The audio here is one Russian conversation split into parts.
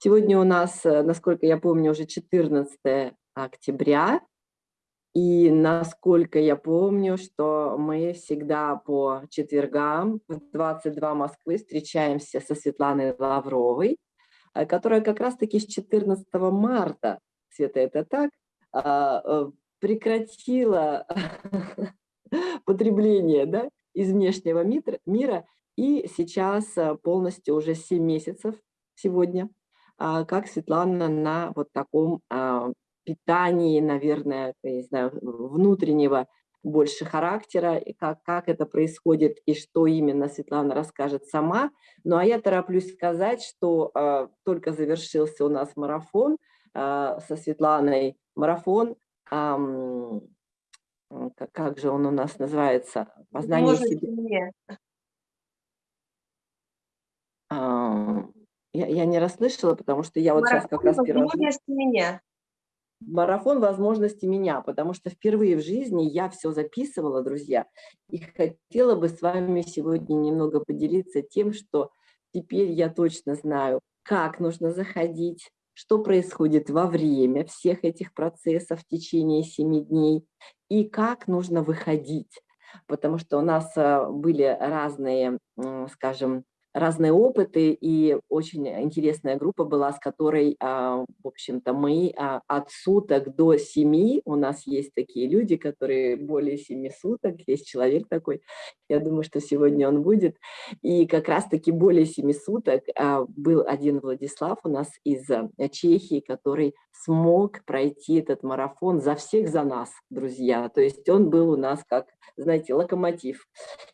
Сегодня у нас, э, насколько я помню, уже 14 октября, и насколько я помню, что мы всегда по четвергам в 22 Москвы встречаемся со Светланой Лавровой, э, которая как раз-таки с 14 марта, Света, это так, а, э, прекратила потребление да, из внешнего мира, и сейчас полностью уже 7 месяцев сегодня как Светлана на вот таком а, питании, наверное, не знаю, внутреннего больше характера, и как, как это происходит и что именно Светлана расскажет сама. Ну а я тороплюсь сказать, что э, только завершился у нас марафон э, со Светланой, марафон, э, как, как же он у нас называется? Познание себе. Я, я не расслышала, потому что я вот Марафон сейчас как раз первый возможности меня. Марафон возможности меня, потому что впервые в жизни я все записывала, друзья, и хотела бы с вами сегодня немного поделиться тем, что теперь я точно знаю, как нужно заходить, что происходит во время всех этих процессов в течение семи дней и как нужно выходить. Потому что у нас э, были разные, скажем, разные опыты, и очень интересная группа была, с которой, а, в общем-то, мы а, от суток до семи, у нас есть такие люди, которые более семи суток, есть человек такой, я думаю, что сегодня он будет, и как раз-таки более семи суток а, был один Владислав у нас из Чехии, который смог пройти этот марафон за всех, за нас, друзья, то есть он был у нас как, знаете, локомотив,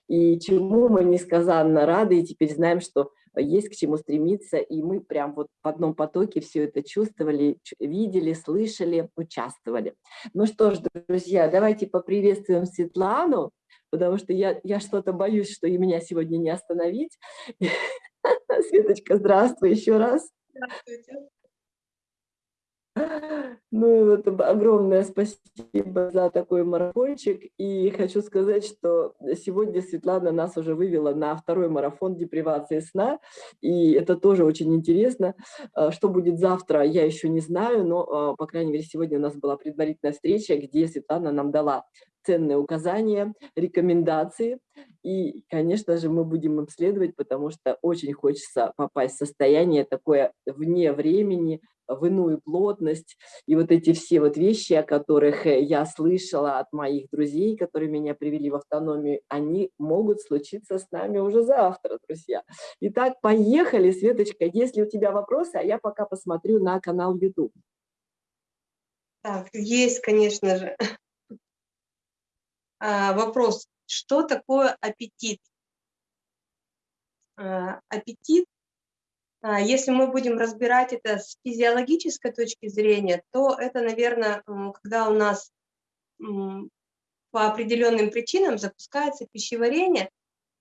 и чему мы несказанно рады, и теперь знаем, что есть к чему стремиться, и мы прям вот в одном потоке все это чувствовали, видели, слышали, участвовали. Ну что ж, друзья, давайте поприветствуем Светлану, потому что я, я что-то боюсь, что и меня сегодня не остановить. Светочка, здравствуй еще раз. Здравствуйте. Ну, вот огромное спасибо за такой марафончик. И хочу сказать, что сегодня Светлана нас уже вывела на второй марафон депривации сна. И это тоже очень интересно. А, что будет завтра, я еще не знаю, но, а, по крайней мере, сегодня у нас была предварительная встреча, где Светлана нам дала ценные указания, рекомендации. И, конечно же, мы будем обследовать, потому что очень хочется попасть в состояние такое вне времени, в иную плотность. И вот эти все вот вещи, о которых э, я слышала от моих друзей, которые меня привели в автономию, они могут случиться с нами уже завтра, друзья. Итак, поехали, Светочка, если у тебя вопросы, а я пока посмотрю на канал YouTube. Так, есть, конечно же. А, вопрос, что такое аппетит? А, аппетит, если мы будем разбирать это с физиологической точки зрения, то это, наверное, когда у нас по определенным причинам запускается пищеварение,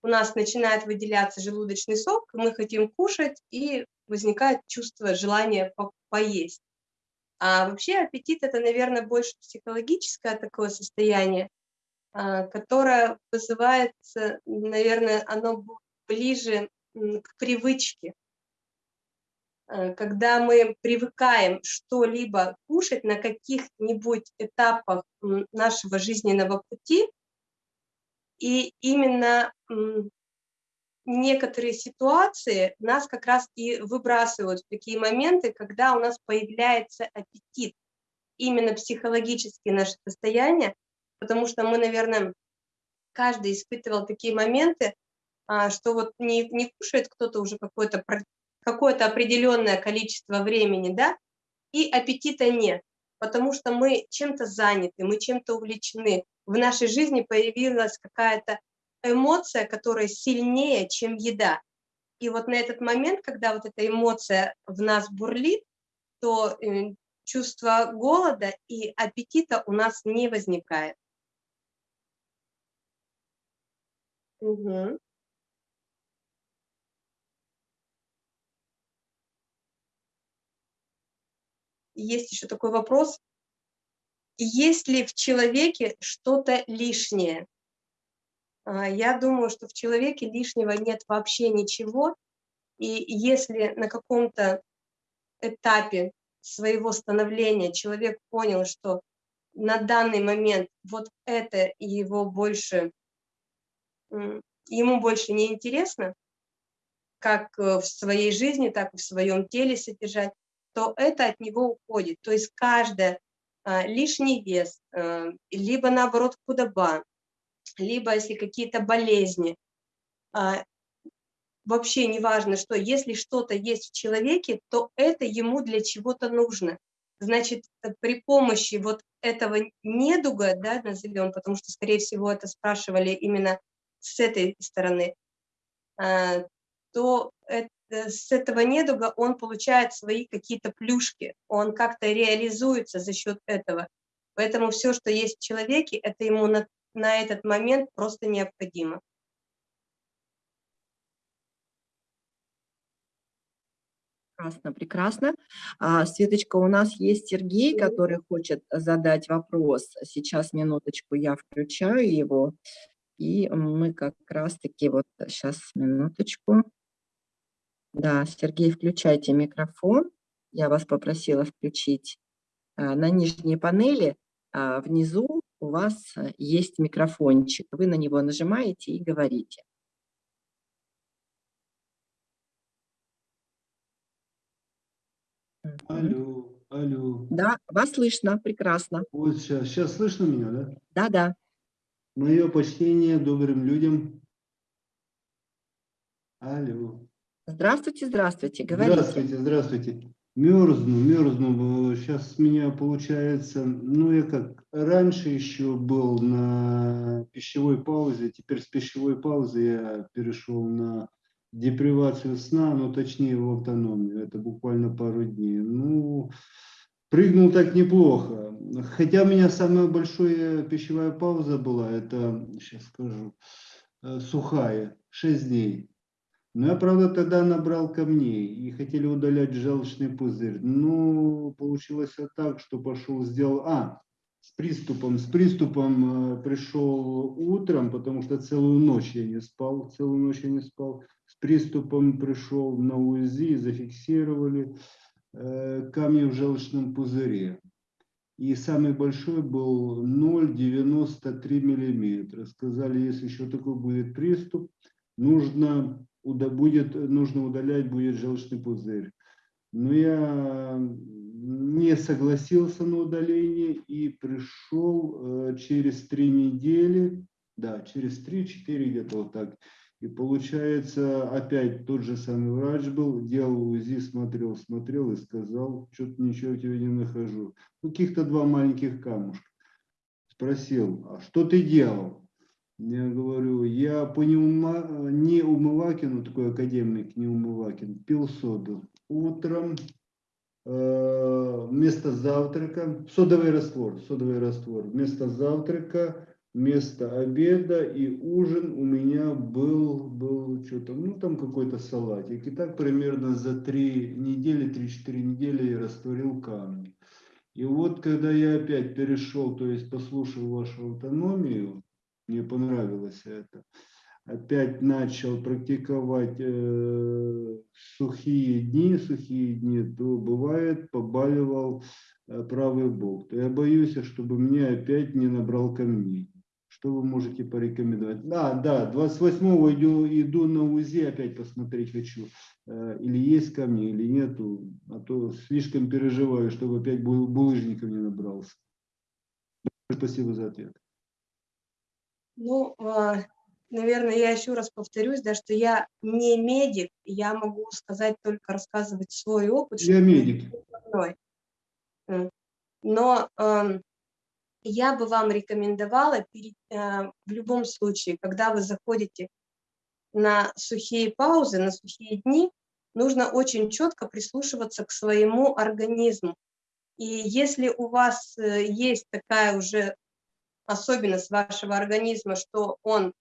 у нас начинает выделяться желудочный сок, мы хотим кушать, и возникает чувство желания по поесть. А вообще аппетит – это, наверное, больше психологическое такое состояние, а, которое вызывается, наверное, оно ближе к привычке. А, когда мы привыкаем что-либо кушать на каких-нибудь этапах нашего жизненного пути, и именно некоторые ситуации нас как раз и выбрасывают в такие моменты, когда у нас появляется аппетит, именно психологические наши состояния, потому что мы, наверное, каждый испытывал такие моменты, а, что вот не, не кушает кто-то уже какое-то какое-то определенное количество времени, да, и аппетита нет, потому что мы чем-то заняты, мы чем-то увлечены. В нашей жизни появилась какая-то эмоция, которая сильнее, чем еда. И вот на этот момент, когда вот эта эмоция в нас бурлит, то э, чувство голода и аппетита у нас не возникает. Угу. Есть еще такой вопрос. Есть ли в человеке что-то лишнее? А, я думаю, что в человеке лишнего нет вообще ничего. И если на каком-то этапе своего становления человек понял, что на данный момент вот это его больше, ему больше не интересно, как э, в своей жизни, так и в своем теле содержать, то это от него уходит. То есть каждая а, лишний вес, а, либо наоборот худоба, либо если какие-то болезни, а, вообще не важно что, если что-то есть в человеке, то это ему для чего-то нужно. Значит, э, при помощи вот этого недуга, да, назовем, потому что, скорее всего, это спрашивали именно с этой стороны, то с этого недуга он получает свои какие-то плюшки, он как-то реализуется за счет этого. Поэтому все, что есть в человеке, это ему на, на этот момент просто необходимо. Прекрасно, прекрасно. А, Светочка, у нас есть Сергей, который хочет задать вопрос. Сейчас, минуточку, я включаю его. И мы как раз-таки, вот сейчас, минуточку. Да, Сергей, включайте микрофон. Я вас попросила включить. А, на нижней панели а, внизу у вас э, есть микрофончик. Вы на него нажимаете и говорите. Алло, алло. Да, вас слышно, прекрасно. Вот сейчас, сейчас слышно меня, да? Да, да. Мое почтение добрым людям. Алло. Здравствуйте, здравствуйте, говорите. Здравствуйте, здравствуйте. Мерзну, мерзну. Сейчас меня получается, ну я как, раньше еще был на пищевой паузе, теперь с пищевой паузы я перешел на депривацию сна, но точнее в автономию. Это буквально пару дней. Ну, прыгнул так неплохо. Хотя у меня самая большая пищевая пауза была, это, сейчас скажу, э, сухая, 6 дней. Но я, правда, тогда набрал камней и хотели удалять желчный пузырь. Ну, получилось так, что пошел, сделал... А, с приступом, с приступом э, пришел утром, потому что целую ночь я не спал, целую ночь я не спал. С приступом пришел на УЗИ, зафиксировали э, камни в желчном пузыре. И самый большой был 0,93 миллиметра. Сказали, если еще такой будет приступ, нужно будет, нужно удалять будет желчный пузырь. Но я не согласился на удаление и пришел э, через три недели, да, через три-четыре где-то вот так. И получается, опять тот же самый врач был, делал УЗИ, смотрел, смотрел и сказал, что-то ничего у тебя не нахожу. Каких-то два маленьких камушка. Спросил, а что ты делал? Я говорю, я по неума, неумывакину, такой академик неумывакин, пил соду. Утром э, вместо завтрака, содовый раствор, содовый раствор, вместо завтрака, вместо обеда и ужин у меня был, был что-то, ну там какой-то салатик. И так примерно за три недели, три-четыре недели я растворил камни. И вот когда я опять перешел, то есть послушал вашу автономию, мне понравилось это. Опять начал практиковать э, сухие дни, сухие дни, то бывает побаливал э, правый бок. То я боюсь, чтобы мне опять не набрал камней. Что вы можете порекомендовать? Да, да, 28-го иду, иду на УЗИ, опять посмотреть хочу, э, или есть камни, или нету, а то слишком переживаю, чтобы опять булыжником не набрался. Спасибо за ответ. Ну, а, наверное, я еще раз повторюсь, да, что я не медик, я могу сказать только рассказывать свой опыт. Я медик. Но э, я бы вам рекомендовала перед, э, в любом случае, когда вы заходите на сухие паузы, на сухие дни, нужно очень четко прислушиваться к своему организму. И если у вас э, есть такая уже особенность вашего организма, что он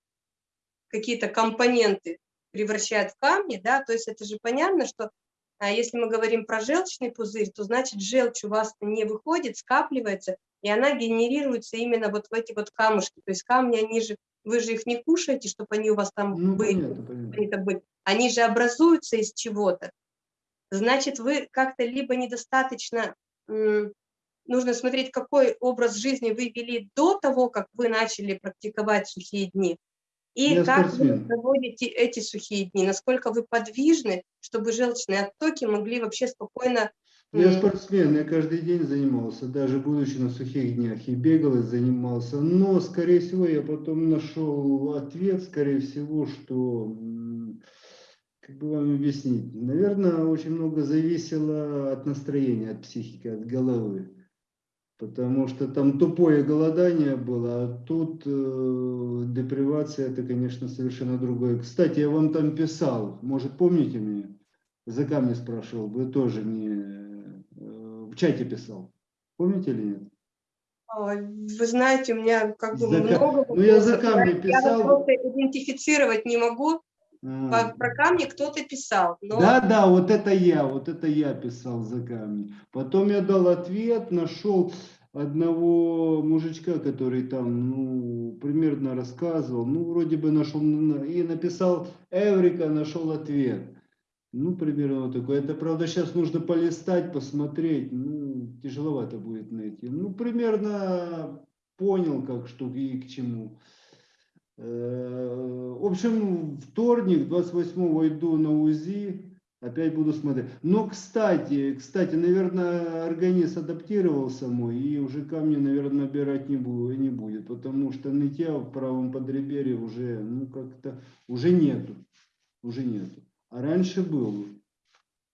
какие-то компоненты превращает в камни, да, то есть это же понятно, что а если мы говорим про желчный пузырь, то значит желчь у вас не выходит, скапливается, и она генерируется именно вот в эти вот камушки. То есть камни, они же, вы же их не кушаете, чтобы они у вас там ну, были, понятно, понятно. Они же образуются из чего-то. значит, вы как-то либо недостаточно, нужно смотреть, какой образ жизни вы вели до того, как вы начали практиковать сухие дни, и Я как спортсмен. вы проводите эти сухие дни, насколько вы подвижны, чтобы желчные оттоки могли вообще спокойно... Я спортсмен, я каждый день занимался, даже будучи на сухих днях, и бегал, и занимался. Но, скорее всего, я потом нашел ответ, скорее всего, что, как бы вам объяснить, наверное, очень много зависело от настроения, от психики, от головы. Потому что там тупое голодание было, а тут э, депривация, это, конечно, совершенно другое. Кстати, я вам там писал, может, помните меня? За камни спрашивал, вы тоже мне э, в чате писал. Помните или нет? а, Вы знаете, у меня как бы За много ну, я за камни Я писал. просто идентифицировать не могу. По- Про камни кто-то писал. Но Да, да, вот это я, вот это я писал за камни. Потом я дал ответ, нашел одного мужичка, который там, ну, примерно рассказывал, ну, вроде бы нашел, и написал Эврика, нашел ответ. Ну, примерно вот такой. Это, правда, сейчас нужно полистать, посмотреть, ну, тяжеловато будет найти. Ну, примерно понял, как что и к чему. Э, В общем, вторник, 28-го иду на УЗИ, опять буду смотреть. Но, кстати, кстати, наверное, организм адаптировался мой, и уже камни, наверное, набирать не, бу- не будет, потому что нытья в правом подреберье уже, ну, как-то, уже нету, уже нету. А раньше был.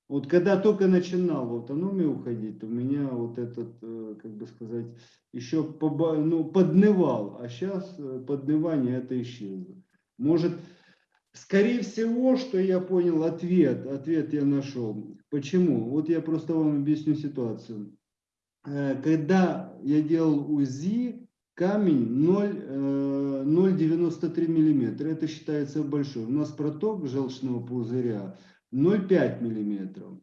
Вот когда только начинал в автономию уходить, у меня вот этот, э, как бы сказать, еще поба- ну, поднывал, а сейчас поднывание это исчезло. Может, скорее всего, что я понял ответ, ответ я нашел. Почему? Вот я просто вам объясню ситуацию. Э, Когда я делал УЗИ, камень 0, э, 0,93 миллиметра, это считается большой. У нас проток желчного пузыря 0,5 миллиметров.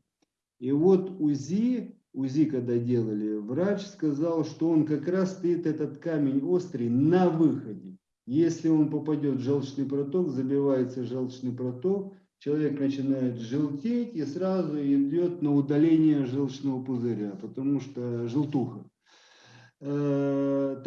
И вот УЗИ, УЗИ когда делали, врач сказал, что он как раз стоит, этот камень острый, на выходе. Если он попадет в желчный проток, забивается желчный проток, человек начинает желтеть и сразу идет на удаление желчного пузыря, потому что желтуха. Э,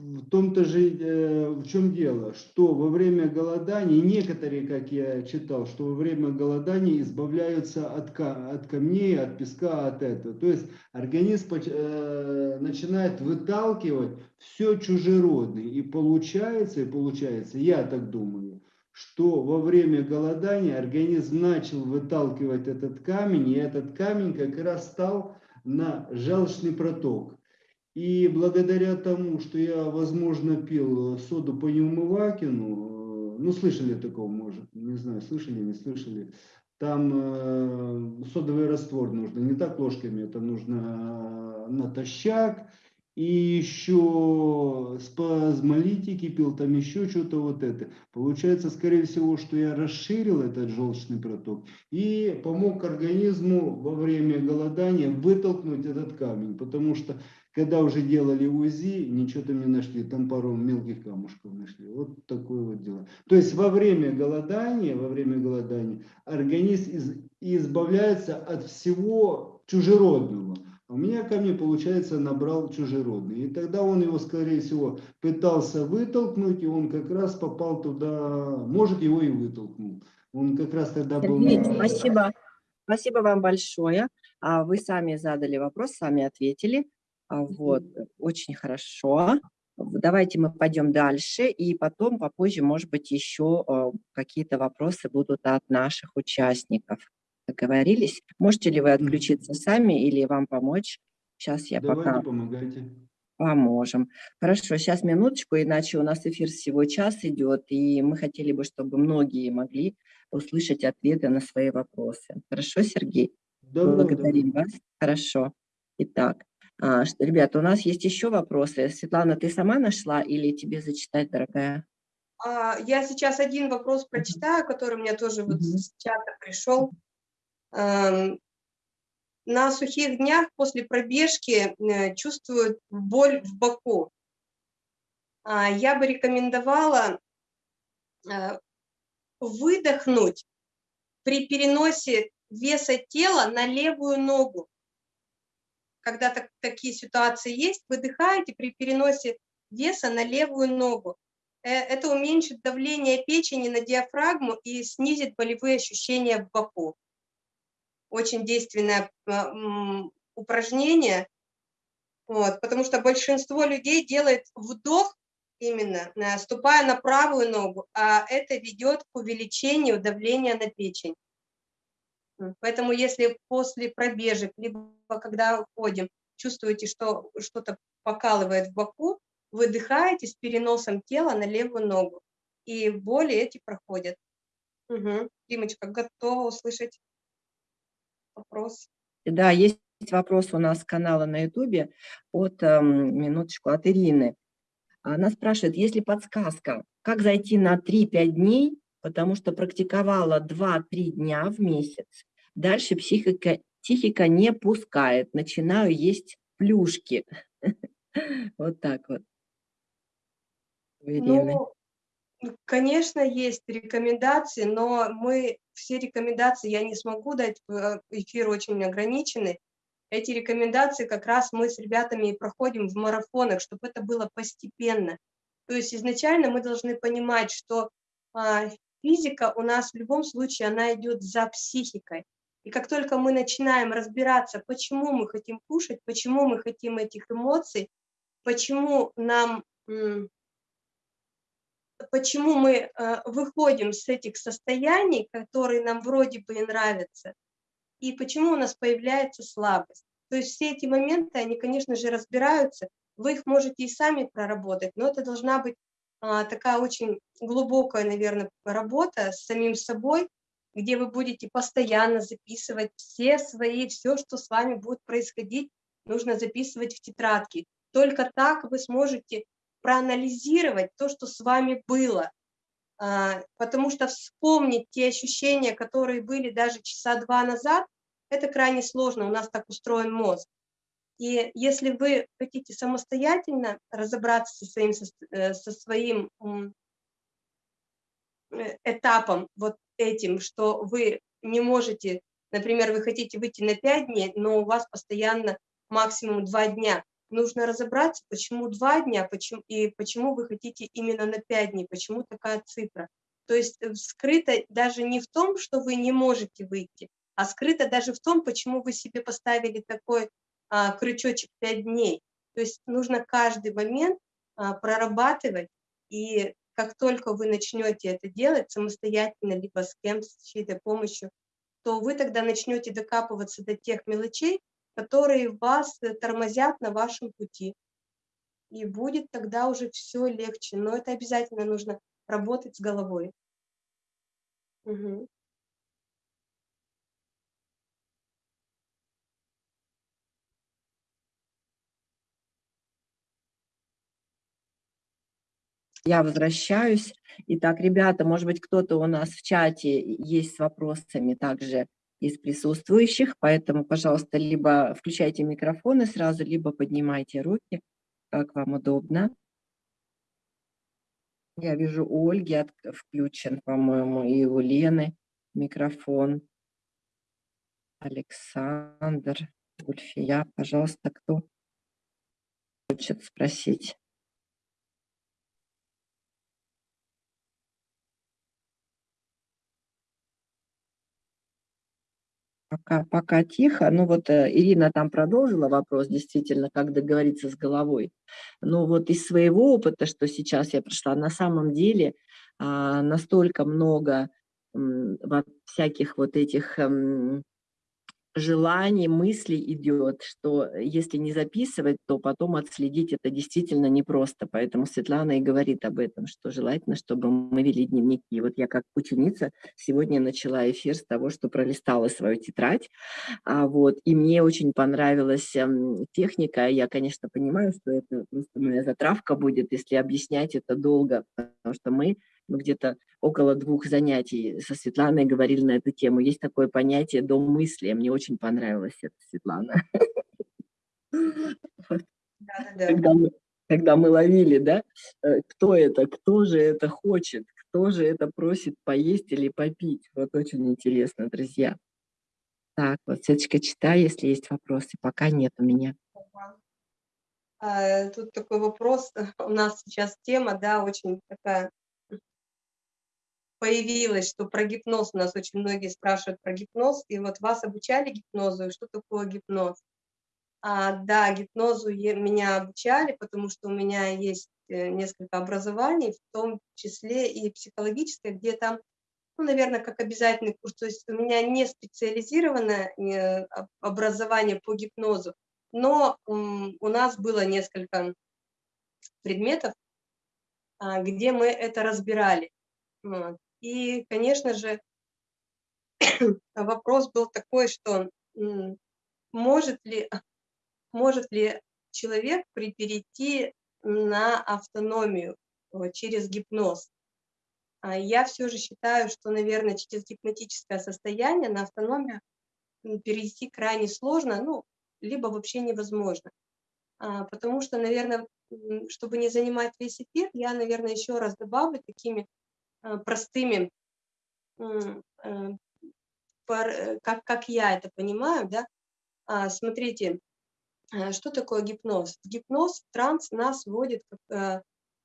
в том-то же, э, в чем дело, что во время голодания, некоторые, как я читал, что во время голодания избавляются от, от камней, от песка, от этого. То есть организм э, начинает выталкивать все чужеродное. И получается, и получается, я так думаю, что во время голодания организм начал выталкивать этот камень, и этот камень как раз стал на желчный проток. И благодаря тому, что я, возможно, пил соду по Неумывакину, э, ну, слышали такого, может, не знаю, слышали, не слышали, там э, содовый раствор нужно, не так ложками, это нужно э, натощак, и еще спазмолитики пил, там еще что-то вот это. Получается, скорее всего, что я расширил этот желчный проток и помог организму во время голодания вытолкнуть этот камень, потому что когда уже делали УЗИ, ничего там не нашли, там пару мелких камушков нашли. Вот такое вот дело. То есть во время голодания, во время голодания организм из, избавляется от всего чужеродного. А у меня ко мне, получается, набрал чужеродный. И тогда он его, скорее всего, пытался вытолкнуть, и он как раз попал туда, может, его и вытолкнул. Он как раз тогда был... Спасибо. Спасибо вам большое. А, Вы сами задали вопрос, сами ответили. А, Вот, очень хорошо. Давайте мы пойдем дальше, и потом, попозже, может быть, еще а, какие-то вопросы будут от наших участников. Договорились? Можете ли вы отключиться сами или вам помочь? Сейчас я Давайте, пока помогайте. поможем. Хорошо, сейчас минуточку, иначе у нас эфир всего час идет, и мы хотели бы, чтобы многие могли услышать ответы на свои вопросы. Хорошо, Сергей? Добро, Благодарим добро. вас. Хорошо. Итак, ребята, у нас есть еще вопросы. Светлана, ты сама нашла или тебе зачитать, дорогая? а, я сейчас один вопрос прочитаю, который мне тоже вот с чата пришел. Эм, На сухих днях после пробежки э, чувствую боль в боку. А, Я бы рекомендовала э, выдохнуть при переносе веса тела на левую ногу. Когда так, такие ситуации есть, выдыхаете при переносе веса на левую ногу. Э, это уменьшит давление печени на диафрагму и снизит болевые ощущения в боку. Очень действенное а, упражнение, вот, потому что большинство людей делает вдох именно, э, ступая на правую ногу, а это ведет к увеличению давления на печень. Поэтому если после пробежек, либо когда ходим, чувствуете, что что-то покалывает в боку, выдыхаете с переносом тела на левую ногу, и боли эти проходят. Угу. Римочка, готова услышать вопрос? Да, есть вопрос у нас с канала на ютубе от, эм, минуточку, от Ирины. Она спрашивает, есть ли подсказка, как зайти на 3-5 дней, потому что практиковала 2-3 дня в месяц. Дальше психика, психика не пускает, начинаю есть плюшки. Вот так вот. Ну, конечно, есть рекомендации, но мы все рекомендации я не смогу дать, э, эфир очень ограниченный. Эти рекомендации как раз мы с ребятами и проходим в марафонах, чтобы это было постепенно. То есть изначально мы должны понимать, что а, физика у нас в любом случае, она идет за психикой. И как только мы начинаем разбираться, почему мы хотим кушать, почему мы хотим этих эмоций, почему нам почему мы э, выходим с этих состояний, которые нам вроде бы и нравятся, и почему у нас появляется слабость. То есть все эти моменты, они, конечно же, разбираются, вы их можете и сами проработать, но это должна быть а, такая очень глубокая, наверное, работа с самим собой, где вы будете постоянно записывать все свои, все, что с вами будет происходить, нужно записывать в тетрадки. Только так вы сможете проанализировать то, что с вами было, а, потому что вспомнить те ощущения, которые были даже часа два назад, это крайне сложно, у нас так устроен мозг. И если вы хотите самостоятельно разобраться со своим, э, со своим этапом, вот этим, что вы не можете, например, вы хотите выйти на 5 дней, но у вас постоянно максимум 2 дня, нужно разобраться, почему два дня, почему, и почему вы хотите именно на пять дней, почему такая цифра. То есть э, скрыто даже не в том, что вы не можете выйти, а скрыто даже в том, почему вы себе поставили такой а, крючочек пять дней. То есть нужно каждый момент а, прорабатывать, и как только вы начнете это делать самостоятельно, либо с кем, с чьей-то помощью, то вы тогда начнете докапываться до тех мелочей, которые вас э, тормозят на вашем пути. И будет тогда уже все легче. Но это обязательно нужно работать с головой. Угу. Я возвращаюсь. Итак, ребята, может быть, кто-то у нас в чате есть с вопросами также из присутствующих, поэтому, пожалуйста, либо включайте микрофоны сразу, либо поднимайте руки, как вам удобно. Я вижу, у Ольги от, включен, по-моему, и у Лены микрофон. Александр, Ульфия, пожалуйста, кто хочет спросить? Пока, пока тихо. Ну вот э, Ирина там продолжила вопрос, действительно, как договориться с головой. Но вот из своего опыта, что сейчас я прошла, на самом деле а, настолько много всяких вот этих желаний, мыслей идет, что если не записывать, то потом отследить это действительно непросто. Поэтому Светлана и говорит об этом, что желательно, чтобы мы вели дневники. Вот я как ученица сегодня начала эфир с того, что пролистала свою тетрадь. А вот, и мне очень понравилась эм, техника. Я, конечно, понимаю, что это просто моя затравка будет, если объяснять это долго, потому что мы мы где-то около двух занятий со Светланой говорили на эту тему. Есть такое понятие «дом мысли». Мне очень понравилось это, Светлана. Когда мы, когда мы ловили, да, э, кто это, кто же это хочет, кто же это просит поесть или попить. Вот очень интересно, друзья. Так, вот, Светочка, читай, если есть вопросы. Пока нет у меня. А, тут такой вопрос. У нас сейчас тема, да, очень такая появилась, что про гипноз у нас очень многие спрашивают про гипноз. И вот вас обучали гипнозу, что такое гипноз? А, да, гипнозу меня обучали, потому что у меня есть э, несколько образований, в том числе и психологическое, где там, ну, наверное, как обязательный курс. То есть у меня не специализированное э, образование по гипнозу, но у нас было несколько предметов, а, где мы это разбирали. И, конечно же, вопрос был такой, что может ли может ли человек перейти на автономию через гипноз. А я все же считаю, что, наверное, через гипнотическое состояние на автономию перейти крайне сложно, ну, либо вообще невозможно. А, потому что, наверное, чтобы не занимать весь эфир, я, наверное, еще раз добавлю такими простыми, э, э, как, как я это понимаю, да, смотрите, Э, что такое гипноз? Гипноз, транс нас вводит, как, э,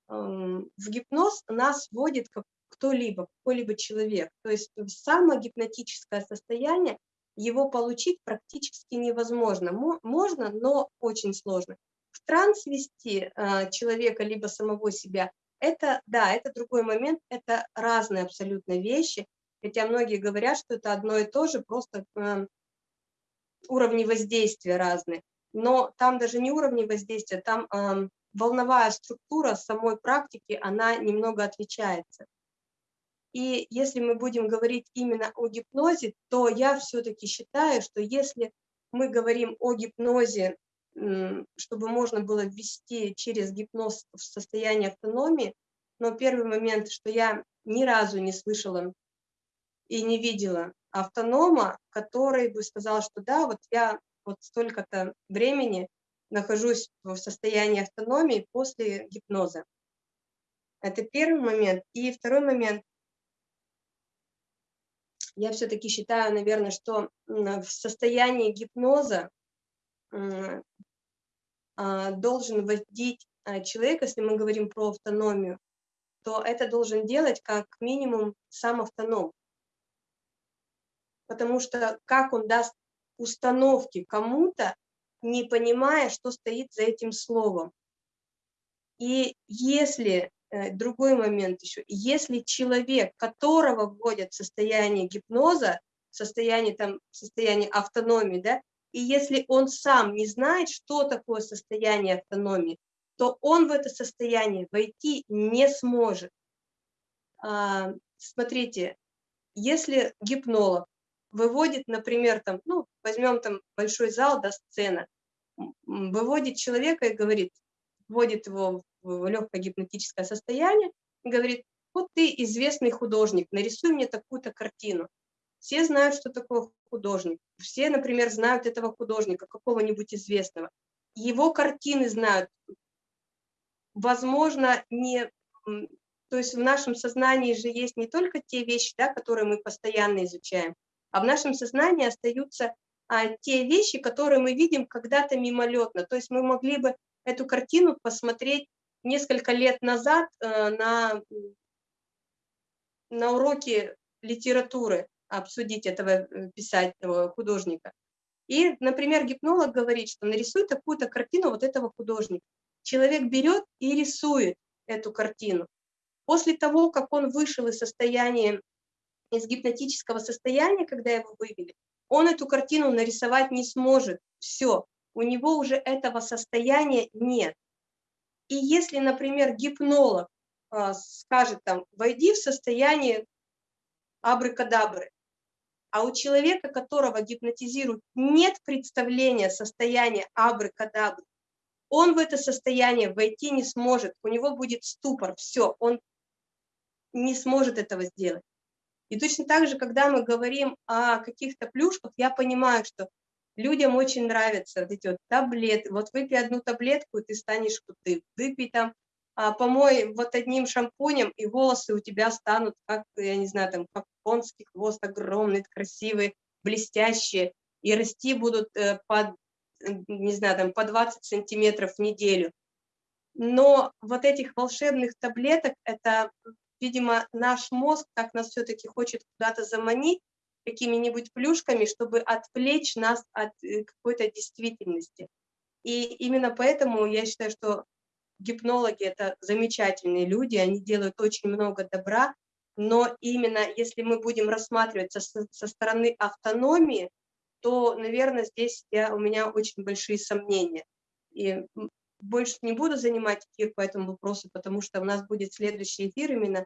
в гипноз нас вводит как кто-либо, какой-либо человек. То есть самое гипнотическое состояние, его получить практически невозможно. Можно, но очень сложно. В транс вести э, человека, либо самого себя, это, да, это другой момент, это разные абсолютно вещи. Хотя многие говорят, что это одно и то же, просто уровни воздействия разные но там даже не уровни воздействия, там э, волновая структура самой практики, она немного отличается. И если мы будем говорить именно о гипнозе, то я все-таки считаю, что если мы говорим о гипнозе, чтобы можно было ввести через гипноз в состояние автономии, но первый момент, что я ни разу не слышала и не видела автонома, который бы сказал, что да, вот я вот столько-то времени нахожусь в состоянии автономии после гипноза. Это первый момент. И второй момент. Я все-таки считаю, наверное, что в состоянии гипноза должен вводить а, человек, если мы говорим про автономию, то это должен делать как минимум сам автоном. Потому что как он даст установки кому-то, не понимая, что стоит за этим словом. И если, э, другой момент еще, если человек, которого вводят в состояние гипноза, состояние, там, состояние автономии, да, и если он сам не знает, что такое состояние автономии, то он в это состояние войти не сможет. А, смотрите, если гипнолог выводит, например, там, ну, возьмем там большой зал, да, сцена, выводит человека и говорит, вводит его в легкое гипнотическое состояние, и говорит, вот ты известный художник, нарисуй мне такую-то картину. Все знают, что такое художник. Все, например, знают этого художника, какого-нибудь известного. Его картины знают. Возможно, не... То есть в нашем сознании же есть не только те вещи, да, которые мы постоянно изучаем, а в нашем сознании остаются а, те вещи, которые мы видим когда-то мимолетно. То есть мы могли бы эту картину посмотреть несколько лет назад э, на, на уроке литературы, обсудить этого э, писателя, художника. И, например, гипнолог говорит, что нарисуй такую-то картину вот этого художника. Человек берет и рисует эту картину. После того, как он вышел из состояния из гипнотического состояния, когда его вывели, он эту картину нарисовать не сможет. Все, у него уже этого состояния нет. И если, например, гипнолог э, скажет там, войди в состояние абракадабры, а у человека, которого гипнотизируют, нет представления состояния абракадабры, он в это состояние войти не сможет, у него будет ступор, все, он не сможет этого сделать. И точно так же, когда мы говорим о каких-то плюшках, я понимаю, что людям очень нравятся вот эти вот таблеты. Вот выпей одну таблетку, и ты станешь крутым. Выпей там, помой вот одним шампунем, и волосы у тебя станут, как, я не знаю, там, как конский хвост, огромный, красивый, блестящие. и расти будут э, по, не знаю, там, по 20 сантиметров в неделю. Но вот этих волшебных таблеток, это, видимо, наш мозг как нас все-таки хочет куда-то заманить какими-нибудь плюшками, чтобы отвлечь нас от э, какой-то действительности. И именно поэтому я считаю, что гипнологи – это замечательные люди, они делают очень много добра, но именно если мы будем рассматривать со, со стороны автономии, то, наверное, здесь я, у меня очень большие сомнения. И больше не буду занимать эфир по этому вопросу, потому что у нас будет следующий эфир именно,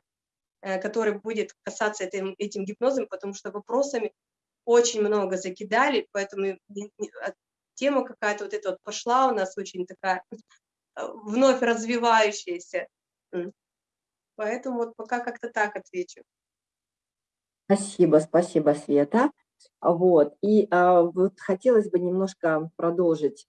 э, который будет касаться этим, этим гипнозом, потому что вопросами очень много закидали, поэтому тема какая-то вот эта вот пошла у нас очень такая вновь развивающаяся. Поэтому вот пока как-то так отвечу. Спасибо, спасибо, Света. Вот, и а, вот хотелось бы немножко продолжить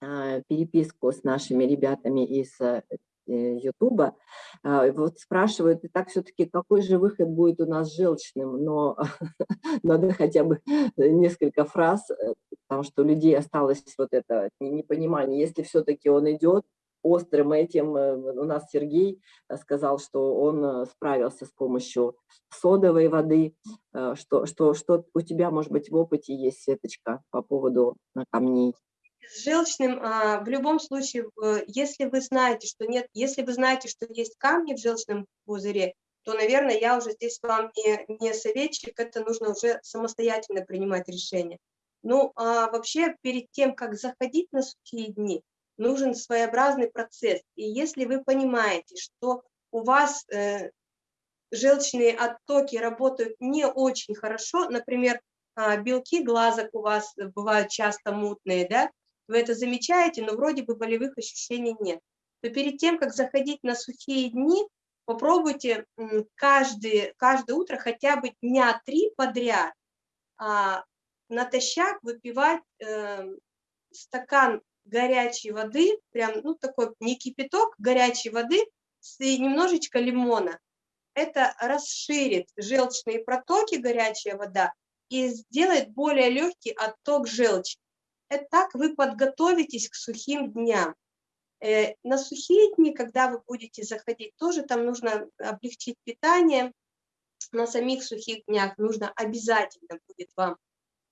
а, переписку с нашими ребятами из э, Ютуба. А, вот спрашивают, и так все-таки, какой же выход будет у нас желчным, но надо хотя бы несколько фраз, э, потому что у людей осталось вот это непонимание, если все-таки он идет, острым этим. Э, у нас Сергей э, сказал, что он э, справился с помощью содовой воды. Что, что, что у тебя, может быть, в опыте есть, Светочка, по поводу камней? С желчным, а, в любом случае, если вы знаете, что нет, если вы знаете, что есть камни в желчном пузыре, то, наверное, я уже здесь вам не, не советчик, это нужно уже самостоятельно принимать решение. Ну, а вообще, перед тем, как заходить на сухие дни, нужен своеобразный процесс. И если вы понимаете, что у вас э, желчные оттоки работают не очень хорошо, например, э, белки глазок у вас бывают часто мутные, да, вы это замечаете, но вроде бы болевых ощущений нет, то перед тем, как заходить на сухие дни, попробуйте каждый, каждое утро хотя бы дня три подряд а, натощак выпивать э, стакан горячей воды, прям, ну, такой не кипяток, горячей воды и немножечко лимона. Это расширит желчные протоки, горячая вода, и сделает более легкий отток желчи. Это так вы подготовитесь к сухим дням. Э, на сухие дни, когда вы будете заходить, тоже там нужно облегчить питание. На самих сухих днях нужно обязательно будет вам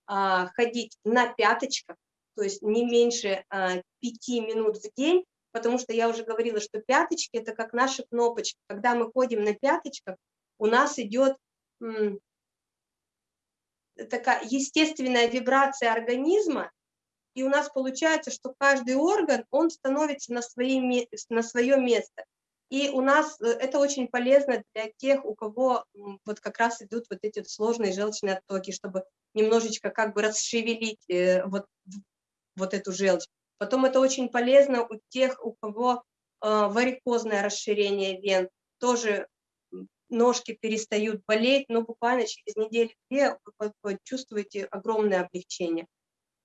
а, ходить на пяточках, то есть не меньше а, 5 минут в день, потому что я уже говорила, что пяточки – это как наши кнопочки. Когда мы ходим на пяточках, у нас идет такая естественная вибрация организма, и у нас получается, что каждый орган, он становится на, свои, на свое место. И у нас э, это очень полезно для тех, у кого вот как раз идут вот эти сложные желчные оттоки, чтобы немножечко как бы расшевелить э, вот вот эту желчь. Потом это очень полезно у тех, у кого э, варикозное расширение вен, тоже ножки перестают болеть, но буквально через неделю-две вы чувствуете огромное облегчение.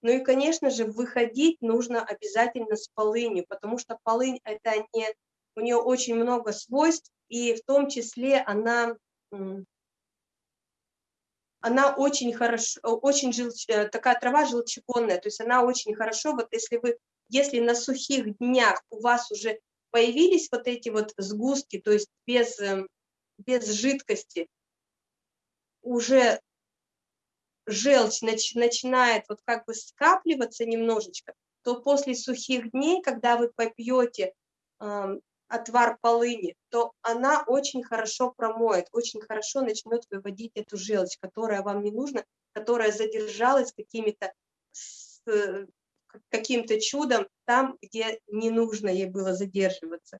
Ну и, конечно же, выходить нужно обязательно с полынью, потому что полынь это не, у нее очень много свойств, и в том числе она она очень хорошо, очень желч, э, такая трава желчегонная, то есть она очень хорошо, вот если вы, если на сухих днях у вас уже появились вот эти вот сгустки, то есть без, эм, без жидкости, уже желчь нач, начинает вот как бы скапливаться немножечко, то после сухих дней, когда вы попьете отвар полыни, то она очень хорошо промоет, очень хорошо начнет выводить эту желчь, которая вам не нужна, которая задержалась какими-то каким-то чудом там, где не нужно ей было задерживаться.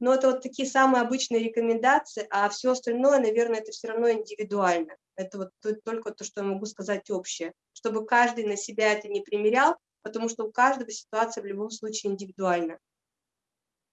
Но это вот такие самые обычные рекомендации, а все остальное, наверное, это все равно индивидуально. Это вот только то, что я могу сказать общее, чтобы каждый на себя это не примерял, потому что у каждого ситуация в любом случае индивидуальна.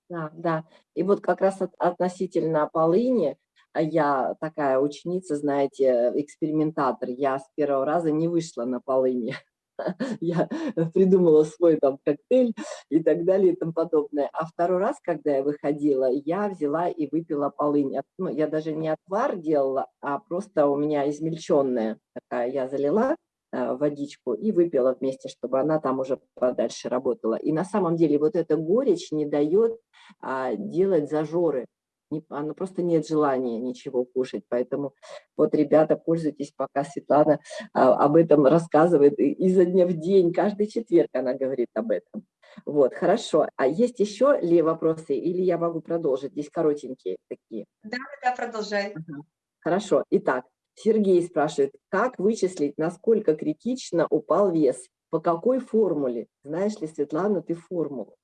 Да, да. И вот как раз от, относительно полыни, а я такая ученица, знаете, экспериментатор, я с первого раза не вышла на полыни. Я придумала свой там коктейль и так далее и тому подобное. А второй раз, когда я выходила, я взяла и выпила полынь. Ну, я даже не отвар делала, а просто у меня измельченная такая, я залила э, водичку и выпила вместе, чтобы она там уже подальше работала. И на самом деле вот эта горечь не дает а, делать зажоры. Не, оно просто нет желания ничего кушать. Поэтому вот, ребята, пользуйтесь, пока Светлана а, об этом рассказывает изо дня в день. Каждый четверг она говорит об этом. Вот, хорошо. А есть еще ли вопросы или я могу продолжить? Здесь коротенькие такие. Да, да, продолжай. Ага. Хорошо. Итак, Сергей спрашивает, как вычислить, насколько критично упал вес? По какой формуле? Знаешь ли, Светлана, ты формулу?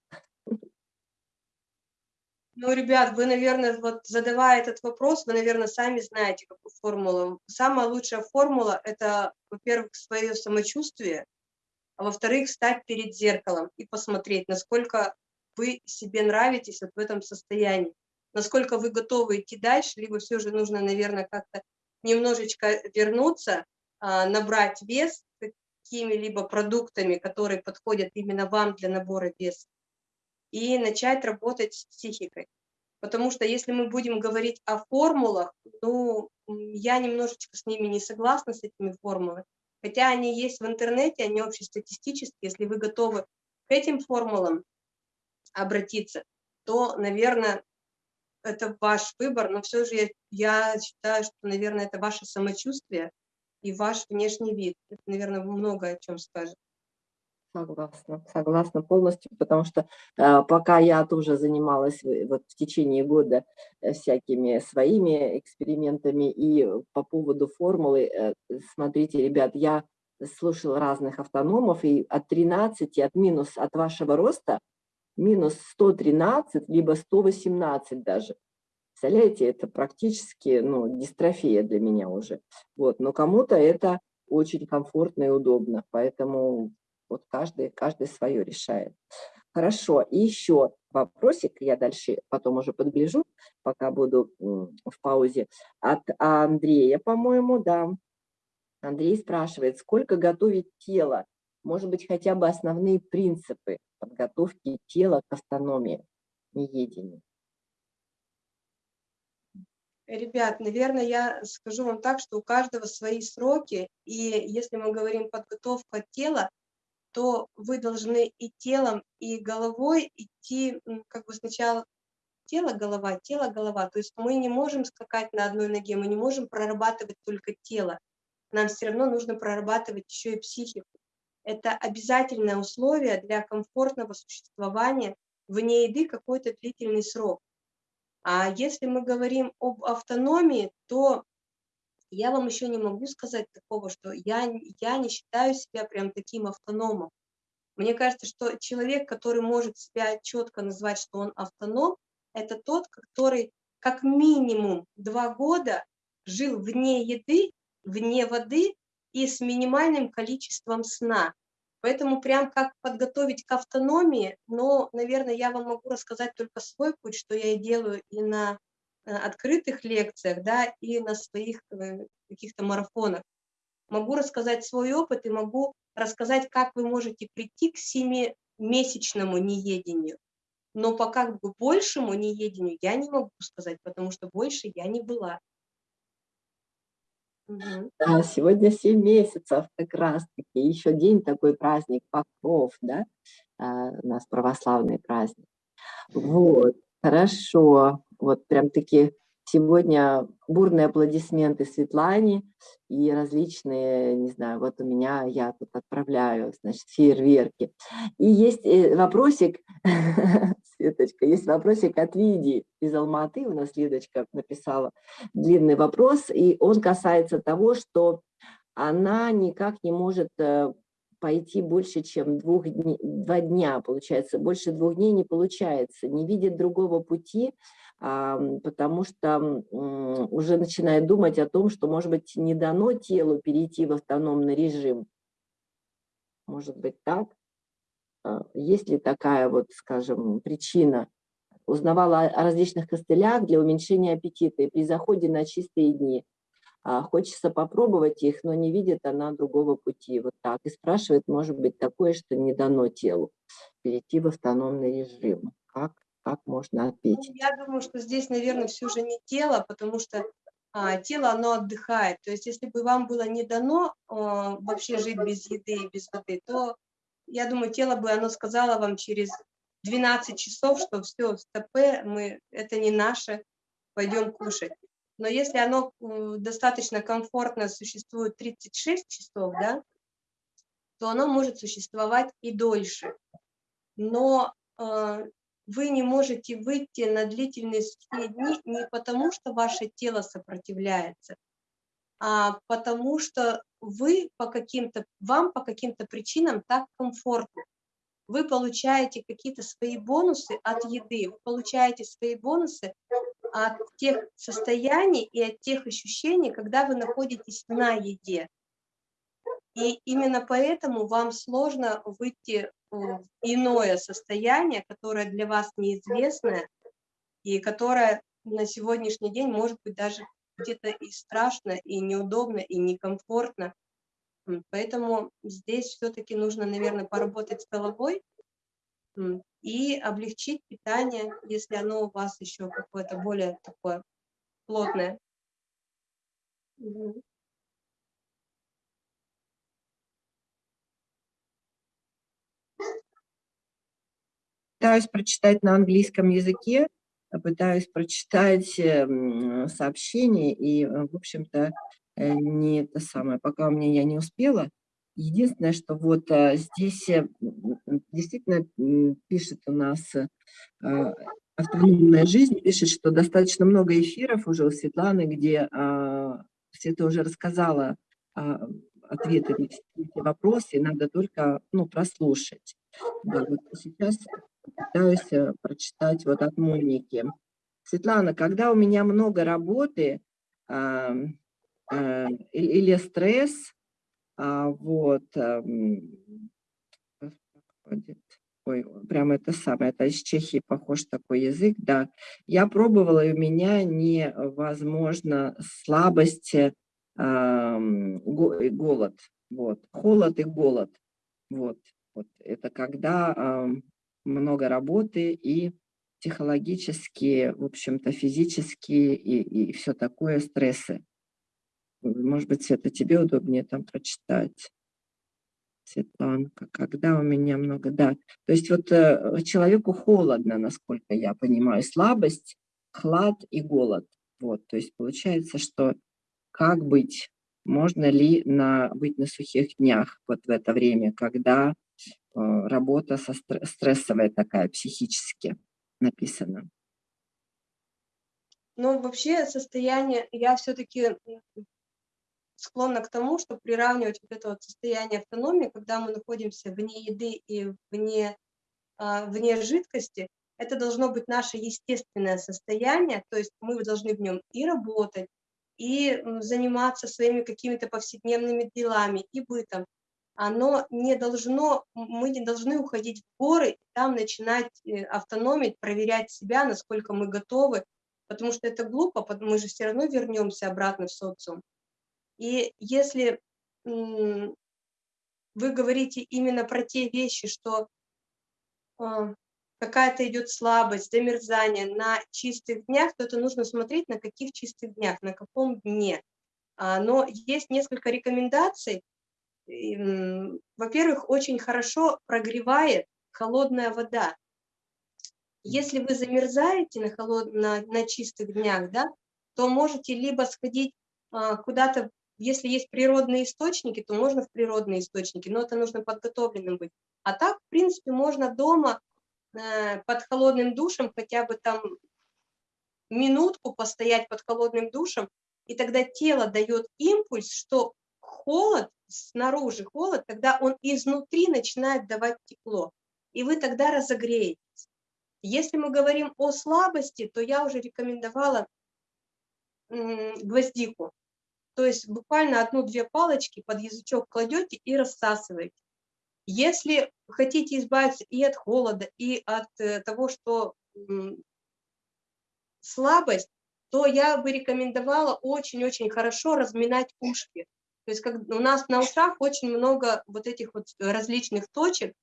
Ну, ребят, вы, наверное, вот задавая этот вопрос, вы, наверное, сами знаете, какую формулу. Самая лучшая формула – это, во-первых, свое самочувствие, а во-вторых, стать перед зеркалом и посмотреть, насколько вы себе нравитесь вот в этом состоянии, насколько вы готовы идти дальше, либо все же нужно, наверное, как-то немножечко вернуться, а, набрать вес какими-либо продуктами, которые подходят именно вам для набора веса и начать работать с психикой. Потому что если мы будем говорить о формулах, ну, я немножечко с ними не согласна, с этими формулами. Хотя они есть в интернете, они общестатистические. Если вы готовы к этим формулам обратиться, то, наверное, это ваш выбор. Но все же я, я считаю, что, наверное, это ваше самочувствие и ваш внешний вид. Это, наверное, много о чем скажет. Согласна, согласна полностью, потому что э, пока я тоже занималась вот в течение года э, всякими своими экспериментами и по поводу формулы, э, смотрите, ребят, я слушала разных автономов, и от 13, от минус от вашего роста, минус 113, либо 118 даже. Представляете, это практически ну, дистрофия для меня уже. Вот, но кому-то это очень комфортно и удобно, поэтому вот каждый, каждый свое решает. Хорошо, и еще вопросик, я дальше потом уже подгляжу, пока буду в паузе, от Андрея, по-моему, да. Андрей спрашивает, сколько готовить тело? Может быть, хотя бы основные принципы подготовки тела к автономии, неедению? Ребят, наверное, я скажу вам так, что у каждого свои сроки, и если мы говорим подготовка тела, то вы должны и телом, и головой идти, как бы сначала тело, голова, тело, голова. То есть мы не можем скакать на одной ноге, мы не можем прорабатывать только тело. Нам все равно нужно прорабатывать еще и психику. Это обязательное условие для комфортного существования вне еды какой-то длительный срок. А если мы говорим об автономии, то я вам еще не могу сказать такого, что я, я не считаю себя прям таким автономом. Мне кажется, что человек, который может себя четко назвать, что он автоном, это тот, который как минимум два года жил вне еды, вне воды и с минимальным количеством сна. Поэтому прям как подготовить к автономии, но, наверное, я вам могу рассказать только свой путь, что я и делаю и на открытых лекциях, да, и на своих э, каких-то марафонах. Могу рассказать свой опыт и могу рассказать, как вы можете прийти к семимесячному неедению. Но пока к большему неедению я не могу сказать, потому что больше я не была. Угу. Да, сегодня 7 месяцев как раз-таки. Еще день такой праздник, Покров, да, а, у нас православный праздник. Вот, хорошо вот прям таки сегодня бурные аплодисменты Светлане и различные, не знаю, вот у меня, я тут отправляю, значит, фейерверки. И есть э, вопросик, Светочка, есть вопросик от Лидии из Алматы, у нас Лидочка написала длинный вопрос, и он касается того, что она никак не может э, пойти больше, чем двух дни, два дня, получается, больше двух дней не получается, не видит другого пути, потому что уже начинает думать о том, что, может быть, не дано телу перейти в автономный режим. Может быть так? А, есть ли такая вот, скажем, причина? Узнавала о различных костылях для уменьшения аппетита и при заходе на чистые дни. А, хочется попробовать их, но не видит она другого пути. Вот так. И спрашивает, может быть, такое, что не дано телу перейти в автономный режим. Как как можно ответить? Ну, я думаю, что здесь, наверное, все же не тело, потому что а, тело, оно отдыхает. То есть если бы вам было не дано а, вообще жить без еды и без воды, то, я думаю, тело бы, оно сказало вам через 12 часов, что все, стопе, мы, это не наше, пойдем кушать. Но если оно достаточно комфортно существует 36 часов, да, то оно может существовать и дольше. Но э, вы не можете выйти на длительные сухие дни не потому, что ваше тело сопротивляется, а потому что вы по каким-то, вам по каким-то причинам так комфортно. Вы получаете какие-то свои бонусы от еды, вы получаете свои бонусы от тех состояний и от тех ощущений, когда вы находитесь на еде. И именно поэтому вам сложно выйти иное состояние, которое для вас неизвестное, и которое на сегодняшний день может быть даже где-то и страшно, и неудобно, и некомфортно. Поэтому здесь все-таки нужно, наверное, поработать с головой и облегчить питание, если оно у вас еще какое-то более такое плотное. Пытаюсь прочитать на английском языке, пытаюсь прочитать эм, сообщение, и, э, в общем-то, э, не это самое, пока у меня я не успела. Единственное, что вот а, здесь э, действительно пишет у нас а, автономная жизнь, пишет, что достаточно много эфиров уже у Светланы, где а, Света уже рассказала ответы на эти вопросы, надо только ну, прослушать. Да, вот сейчас пытаюсь э, прочитать вот от Моники. Светлана, когда у меня много работы э, э, или стресс, а, вот, ой, прям это самое, это из Чехии похож такой язык, да. Я пробовала, и у меня невозможно слабость, э, голод, вот, холод и голод, вот, вот, это когда э, много работы и психологические, в общем-то, физические и, и все такое стрессы. Может быть, Света, тебе удобнее там прочитать. Светланка, когда у меня много, да. То есть вот э, человеку холодно, насколько я понимаю, слабость, хлад и голод. Вот, то есть получается, что как быть, можно ли на, быть на сухих днях вот в это время, когда э, работа со стрессовая такая, психически написана? Ну, вообще состояние, я все-таки склонна к тому, чтобы приравнивать вот это вот состояние автономии, когда мы находимся вне еды и вне, а, вне жидкости, это должно быть наше естественное состояние, то есть мы должны в нем и работать, и заниматься своими какими-то повседневными делами и бытом. Оно не должно, мы не должны уходить в горы там начинать э, автономить, проверять себя, насколько мы готовы, потому что это глупо, мы же все равно вернемся обратно в социум. И если вы говорите именно про те вещи, что а, какая-то идет слабость, замерзание на чистых днях, то это нужно смотреть на каких чистых днях, на каком дне. А, но есть несколько рекомендаций. Во-первых, очень хорошо прогревает холодная вода. Если вы замерзаете на, холод... на, на чистых днях, да, то можете либо сходить а, куда-то если есть природные источники, то можно в природные источники, но это нужно подготовленным быть. А так, в принципе, можно дома под холодным душем хотя бы там минутку постоять под холодным душем, и тогда тело дает импульс, что холод, снаружи холод, тогда он изнутри начинает давать тепло, и вы тогда разогреетесь. Если мы говорим о слабости, то я уже рекомендовала гвоздику. То есть буквально одну-две палочки под язычок кладете и рассасываете. Если хотите избавиться и от холода, и от э, того, что слабость, то я бы рекомендовала очень-очень хорошо разминать ушки. То есть как, у нас на ушах очень много вот этих вот различных точек,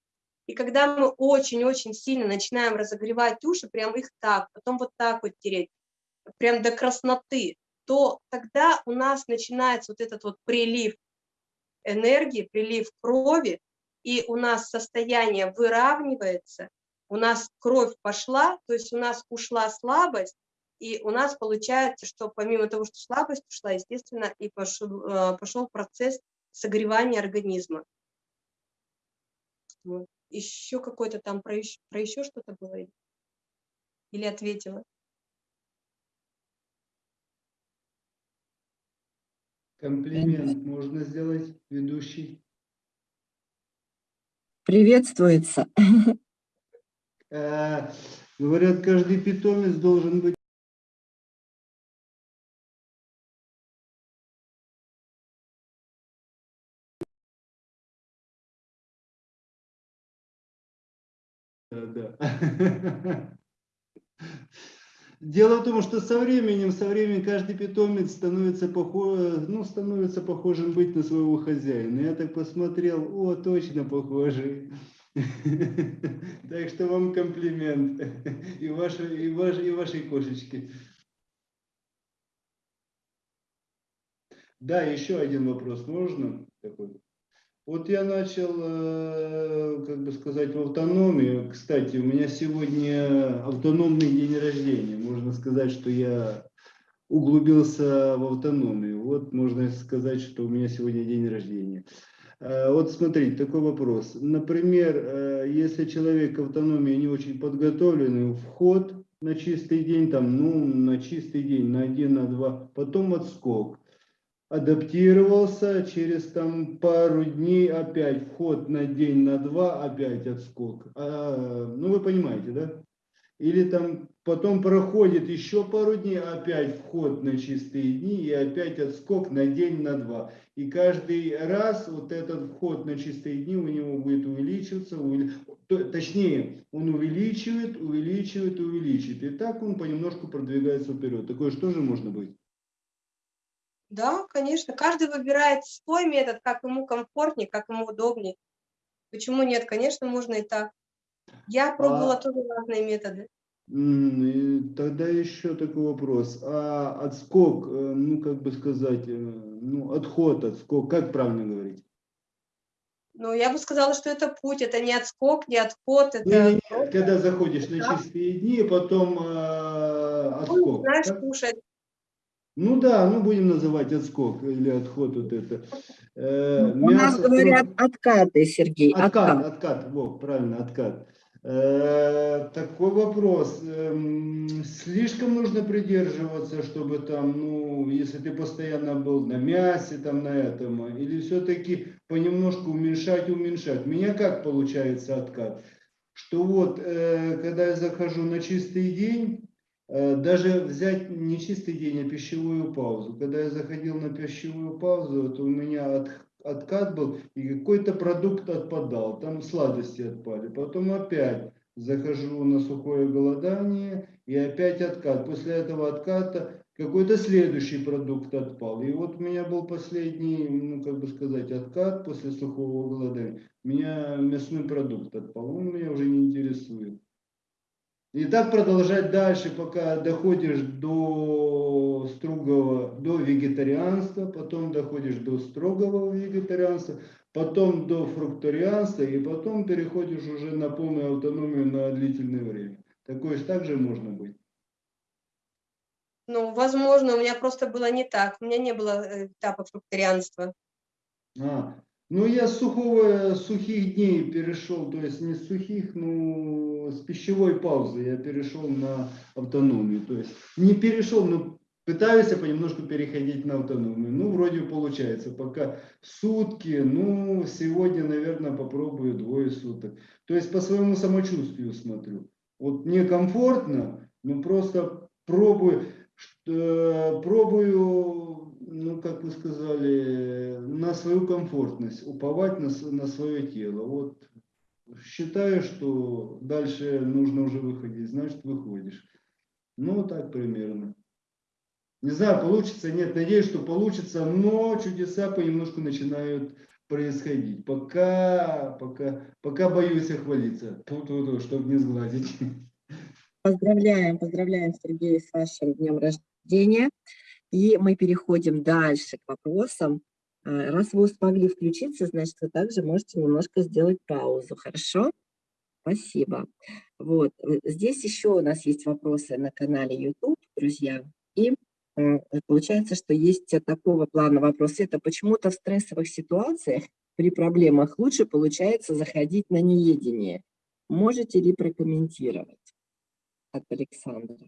и когда мы очень-очень сильно начинаем разогревать уши, прям их так, потом вот так вот тереть, прям до красноты, то тогда у нас начинается вот этот вот прилив энергии, прилив крови, и у нас состояние выравнивается, у нас кровь пошла, то есть у нас ушла слабость, и у нас получается, что помимо того, что слабость ушла, естественно, и пошел, э, пошел процесс согревания организма. Вот. Еще какой-то там про еще, про еще что-то было? Или ответила? Комплимент можно сделать, ведущий? Приветствуется. Э, говорят, каждый питомец должен быть Да, да. Дело в том, что со временем, со временем каждый питомец становится, похож, ну, становится похожим быть на своего хозяина. Я так посмотрел, о, точно похожий. Так что вам комплимент и вашей, и вашей, и вашей кошечке. Да, еще один вопрос можно? Такой? Вот я начал, э, как бы сказать, в автономии. Кстати, у меня сегодня автономный день рождения. Можно сказать, что я углубился в автономию. Вот можно сказать, что у меня сегодня день рождения. Э, вот смотрите, такой вопрос. Например, э, если человек автономии не очень подготовленный, вход на чистый день, там, ну, на чистый день, на один, на два, потом отскок адаптировался, через там пару дней опять вход на день, на два, опять отскок. А, ну, вы понимаете, да? Или там потом проходит еще пару дней, опять вход на чистые дни и опять отскок на день, на два. И каждый раз вот этот вход на чистые дни у него будет увеличиваться, увели... точнее, он увеличивает, увеличивает, увеличивает. И так он понемножку продвигается вперед. Такое же можно быть? Да, конечно. Каждый выбирает свой метод, как ему комфортнее, как ему удобнее. Почему нет? Конечно, можно и так. Я пробовала а... тоже разные методы. Тогда еще такой вопрос. А отскок, э, ну, как бы сказать, э, ну, отход, отскок, как правильно говорить? Ну, я бы сказала, что это путь, это не отскок, не отход. Это не, не. Когда заходишь на чистые дни, потом э, отскок. Ну, знаешь, да? кушать ну да, ну будем называть отскок или отход вот это. Э, У нас говорят откаты, Сергей. Откат, откат, откат вот, правильно, откат. Э, такой вопрос. Э, слишком нужно придерживаться, чтобы там, ну, если ты постоянно был на мясе, там, на этом, или все-таки понемножку уменьшать, уменьшать. У меня как получается откат? Что вот, э, когда я захожу на чистый день, даже взять не чистый день, а пищевую паузу. Когда я заходил на пищевую паузу, то у меня от, откат был, и какой-то продукт отпадал, там сладости отпали. Потом опять захожу на сухое голодание, и опять откат. После этого отката какой-то следующий продукт отпал. И вот у меня был последний, ну как бы сказать, откат после сухого голодания. У меня мясной продукт отпал, он меня уже не интересует. И так продолжать дальше, пока доходишь до строгого, до вегетарианства, потом доходишь до строгого вегетарианства, потом до фрукторианства, и потом переходишь уже на полную автономию на длительное время. Такое же также можно быть. Ну, возможно, у меня просто было не так. У меня не было э, этапа фрукторианства. А, ну, я с сухого, сухих дней перешел, то есть не с сухих, ну, с пищевой паузы я перешел на автономию. То есть не перешел, но пытаюсь понемножку переходить на автономию. Ну, вроде получается. Пока сутки, ну, сегодня, наверное, попробую двое суток. То есть по своему самочувствию смотрю. Вот мне комфортно, но просто пробую, пробую ну, как вы сказали, на свою комфортность, уповать на, на свое тело. Вот считаю, что дальше нужно уже выходить, значит выходишь. Ну, так примерно. Не знаю, получится, нет, надеюсь, что получится, но чудеса понемножку начинают происходить. Пока, пока, пока боюсь охвалиться, чтобы не сгладить. Поздравляем, поздравляем, Сергей, с вашим днем рождения. И мы переходим дальше к вопросам. А, раз вы смогли включиться, значит, вы также можете немножко сделать паузу, хорошо? Спасибо. Вот, э, здесь еще у нас есть вопросы на канале YouTube, друзья. И э, получается, что есть такого плана вопросы. Это почему-то в стрессовых ситуациях при проблемах лучше получается заходить на неедение. Можете ли прокомментировать от Александра?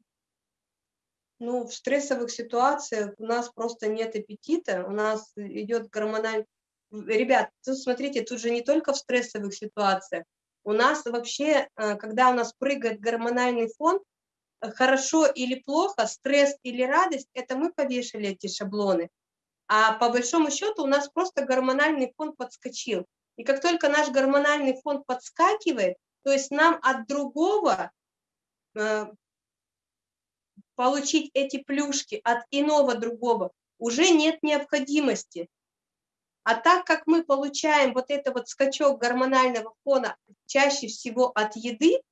Ну, в стрессовых ситуациях у нас просто нет аппетита, у нас идет гормональный... Ребят, тут смотрите, тут же не только в стрессовых ситуациях. У нас вообще, э, когда у нас прыгает гормональный фон, э, хорошо или плохо, стресс или радость, это мы повешали эти шаблоны. А по большому счету у нас просто гормональный фон подскочил. И как только наш гормональный фон подскакивает, то есть нам от другого э, получить эти плюшки от иного другого уже нет необходимости. А так как мы получаем вот это вот скачок гормонального фона чаще всего от еды,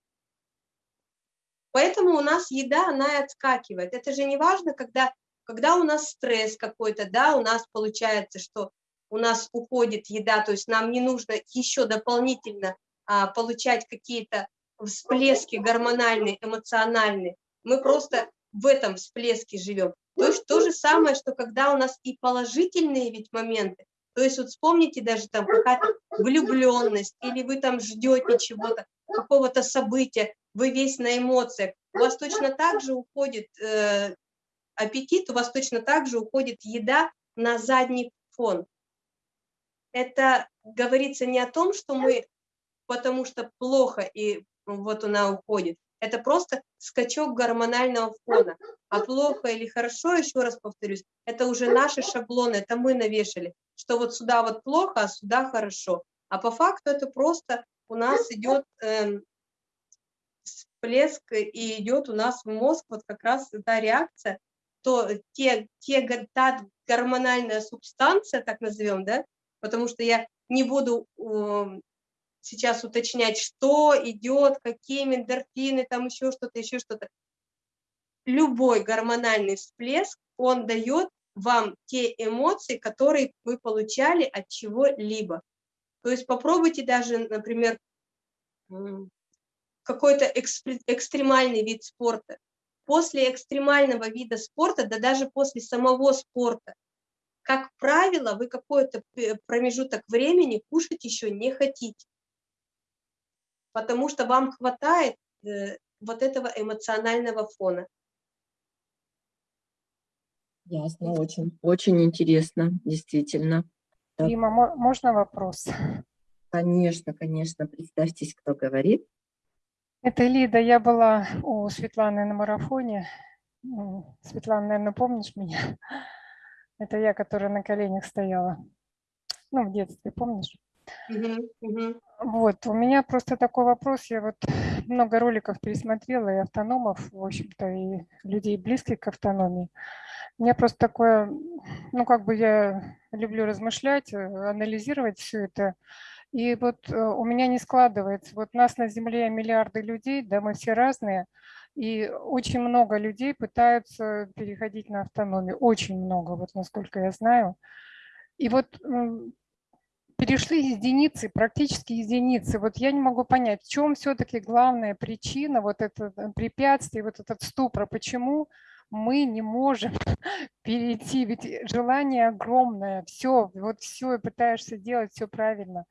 поэтому у нас еда, она и отскакивает. Это же не важно, когда, когда у нас стресс какой-то, да, у нас получается, что у нас уходит еда, то есть нам не нужно еще дополнительно а, получать какие-то всплески гормональные, эмоциональные. Мы просто в этом всплеске живем. То есть то же самое, что когда у нас и положительные ведь моменты, то есть вот вспомните даже там какая-то влюбленность, или вы там ждете чего-то, какого-то события, вы весь на эмоциях, у вас точно так же уходит э, аппетит, у вас точно так же уходит еда на задний фон. Это говорится не о том, что мы, потому что плохо, и вот она уходит, это просто скачок гормонального фона. А плохо или хорошо, еще раз повторюсь, это уже наши шаблоны, это мы навешали, что вот сюда вот плохо, а сюда хорошо. А по факту это просто у нас идет э, всплеск и идет у нас в мозг вот как раз та реакция, то те, те, та гормональная субстанция, так назовем, да, потому что я не буду сейчас уточнять, что идет, какие эндорфины, там еще что-то, еще что-то. Любой гормональный всплеск, он дает вам те эмоции, которые вы получали от чего-либо. То есть попробуйте даже, например, какой-то экстремальный вид спорта. После экстремального вида спорта, да даже после самого спорта, как правило, вы какой-то промежуток времени кушать еще не хотите потому что вам хватает э, вот этого эмоционального фона. Ясно, очень, очень интересно, действительно. Дима, можно вопрос? Конечно, конечно. Представьтесь, кто говорит. Это Лида. Я была у Светланы на марафоне. Светлана, наверное, помнишь меня? Это я, которая на коленях стояла. Ну, в детстве, помнишь? Вот, у меня просто такой вопрос. Я вот много роликов пересмотрела, и автономов, в общем-то, и людей, близких к автономии. У меня просто такое, ну, как бы я люблю размышлять, анализировать все это. И вот э, у меня не складывается. Вот нас на Земле миллиарды людей, да, мы все разные. И очень много людей пытаются переходить на автономию. Очень много, вот насколько я знаю. И вот перешли единицы, практически единицы. Вот я не могу понять, в чем все-таки главная причина, вот это э, препятствие, вот этот ступор, почему мы не можем перейти, ведь желание огромное, все, вот все, пытаешься делать все правильно,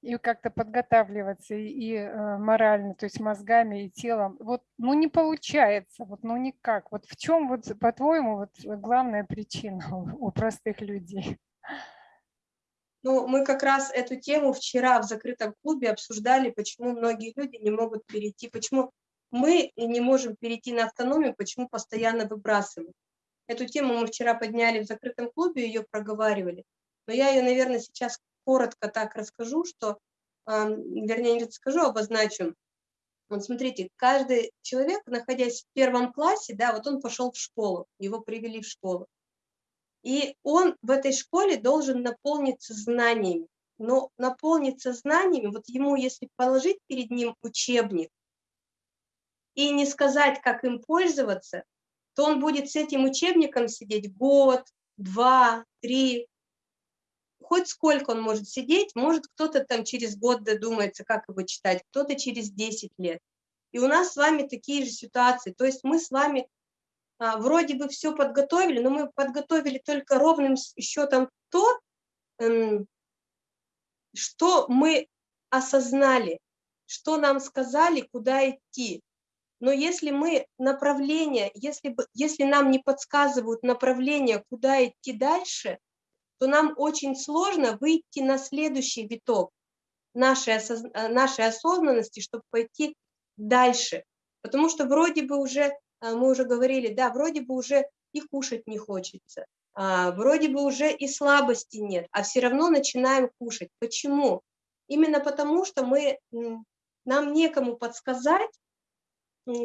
и как-то подготавливаться, и, и э, морально, то есть мозгами и телом, вот, ну не получается, вот, ну никак, вот в чем, вот, по-твоему, вот главная причина у, у простых людей? Ну, мы как раз эту тему вчера в закрытом клубе обсуждали, почему многие люди не могут перейти, почему мы не можем перейти на автономию, почему постоянно выбрасываем. Эту тему мы вчера подняли в закрытом клубе, ее проговаривали. Но я ее, наверное, сейчас коротко так расскажу, что, вернее, не расскажу, а обозначу. Вот смотрите, каждый человек, находясь в первом классе, да, вот он пошел в школу, его привели в школу. И он в этой школе должен наполниться знаниями. Но наполниться знаниями, вот ему, если положить перед ним учебник и не сказать, как им пользоваться, то он будет с этим учебником сидеть год, два, три, хоть сколько он может сидеть, может кто-то там через год додумается, как его читать, кто-то через 10 лет. И у нас с вами такие же ситуации. То есть мы с вами вроде бы все подготовили, но мы подготовили только ровным счетом то, эм, что мы осознали, что нам сказали, куда идти. Но если мы направление, если, если нам не подсказывают направление, куда идти дальше, то нам очень сложно выйти на следующий виток нашей, осоз... нашей осознанности, чтобы пойти дальше. Потому что вроде бы уже, а, мы уже говорили, да, вроде бы уже и кушать не хочется, а, вроде бы уже и слабости нет, а все равно начинаем кушать. Почему? Именно потому, что мы, нам некому подсказать,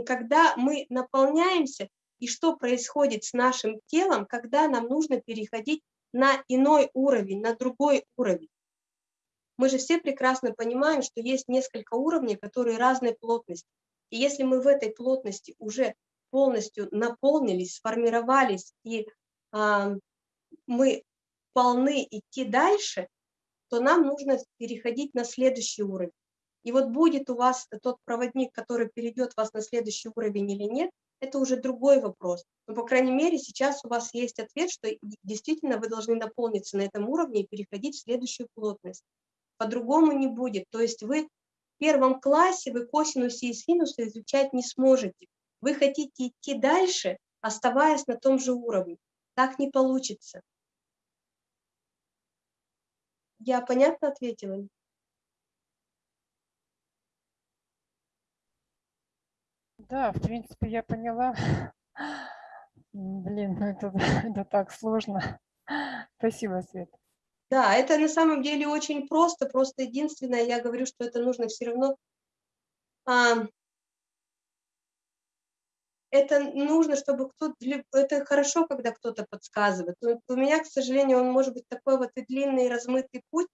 когда мы наполняемся, и что происходит с нашим телом, когда нам нужно переходить на иной уровень, на другой уровень. Мы же все прекрасно понимаем, что есть несколько уровней, которые разной плотности. И если мы в этой плотности уже полностью наполнились, сформировались, и э, мы полны идти дальше, то нам нужно переходить на следующий уровень. И вот будет у вас тот проводник, который перейдет вас на следующий уровень или нет, это уже другой вопрос. Но, по крайней мере, сейчас у вас есть ответ, что действительно вы должны наполниться на этом уровне и переходить в следующую плотность. По-другому не будет. То есть вы в первом классе, вы косинусы и синусы изучать не сможете. Вы хотите идти дальше, оставаясь на том же уровне. Так не получится. Я понятно ответила? Да, в принципе, я поняла. Блин, ну это, это так сложно. Спасибо, Свет. Да, это на самом деле очень просто. Просто единственное, я говорю, что это нужно все равно... А, это нужно, чтобы кто-то... Это хорошо, когда кто-то подсказывает. Но у меня, к сожалению, он может быть такой вот и длинный, и размытый путь,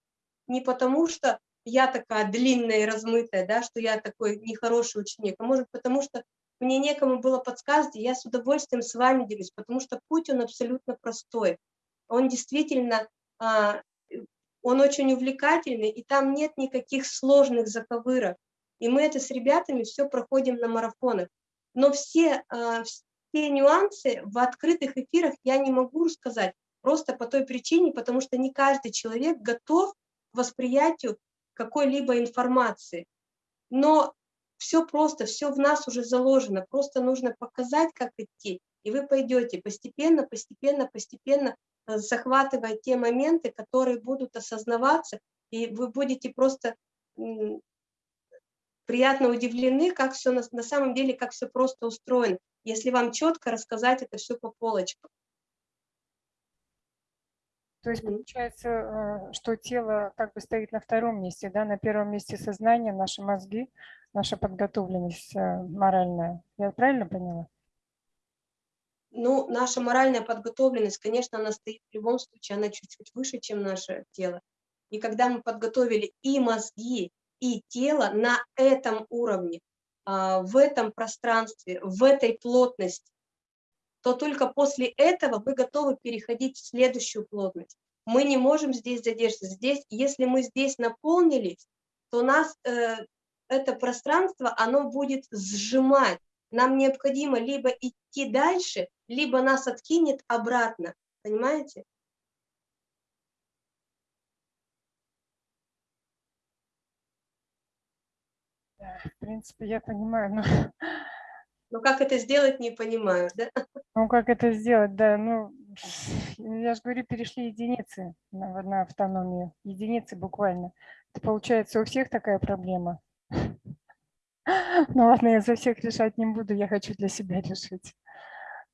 не потому что я такая длинная и размытая, да, что я такой нехороший ученик, а может потому что мне некому было подсказать, и я с удовольствием с вами делюсь, потому что путь, он абсолютно простой. Он действительно, а, он очень увлекательный, и там нет никаких сложных заковырок. И мы это с ребятами все проходим на марафонах. Но все, а, все нюансы в открытых эфирах я не могу рассказать, просто по той причине, потому что не каждый человек готов к восприятию какой-либо информации. Но все просто, все в нас уже заложено, просто нужно показать, как идти, и вы пойдете постепенно, постепенно, постепенно, э, захватывая те моменты, которые будут осознаваться, и вы будете просто приятно удивлены, как все на, на самом деле, как все просто устроено, если вам четко рассказать это все по полочкам. То есть получается, э, что тело как бы стоит на втором месте, да, на первом месте сознание, наши мозги, наша подготовленность э, моральная. Я правильно поняла? Ну, наша моральная подготовленность, конечно, она стоит в любом случае, она чуть-чуть выше, чем наше тело. И когда мы подготовили и мозги, и тело на этом уровне, а, в этом пространстве, в этой плотности, то только после этого мы готовы переходить в следующую плотность. Мы не можем здесь задержаться. Здесь, если мы здесь наполнились, то нас э, это пространство, оно будет сжимать. Нам необходимо либо идти дальше, либо нас откинет обратно. Понимаете? В принципе, я понимаю, но ну, как это сделать, не понимаю, да? Ну, как это сделать, да, ну, я же говорю, перешли единицы на, на автономию, единицы буквально. Это получается у всех такая проблема. Ну ладно, я за всех решать не буду, я хочу для себя решить.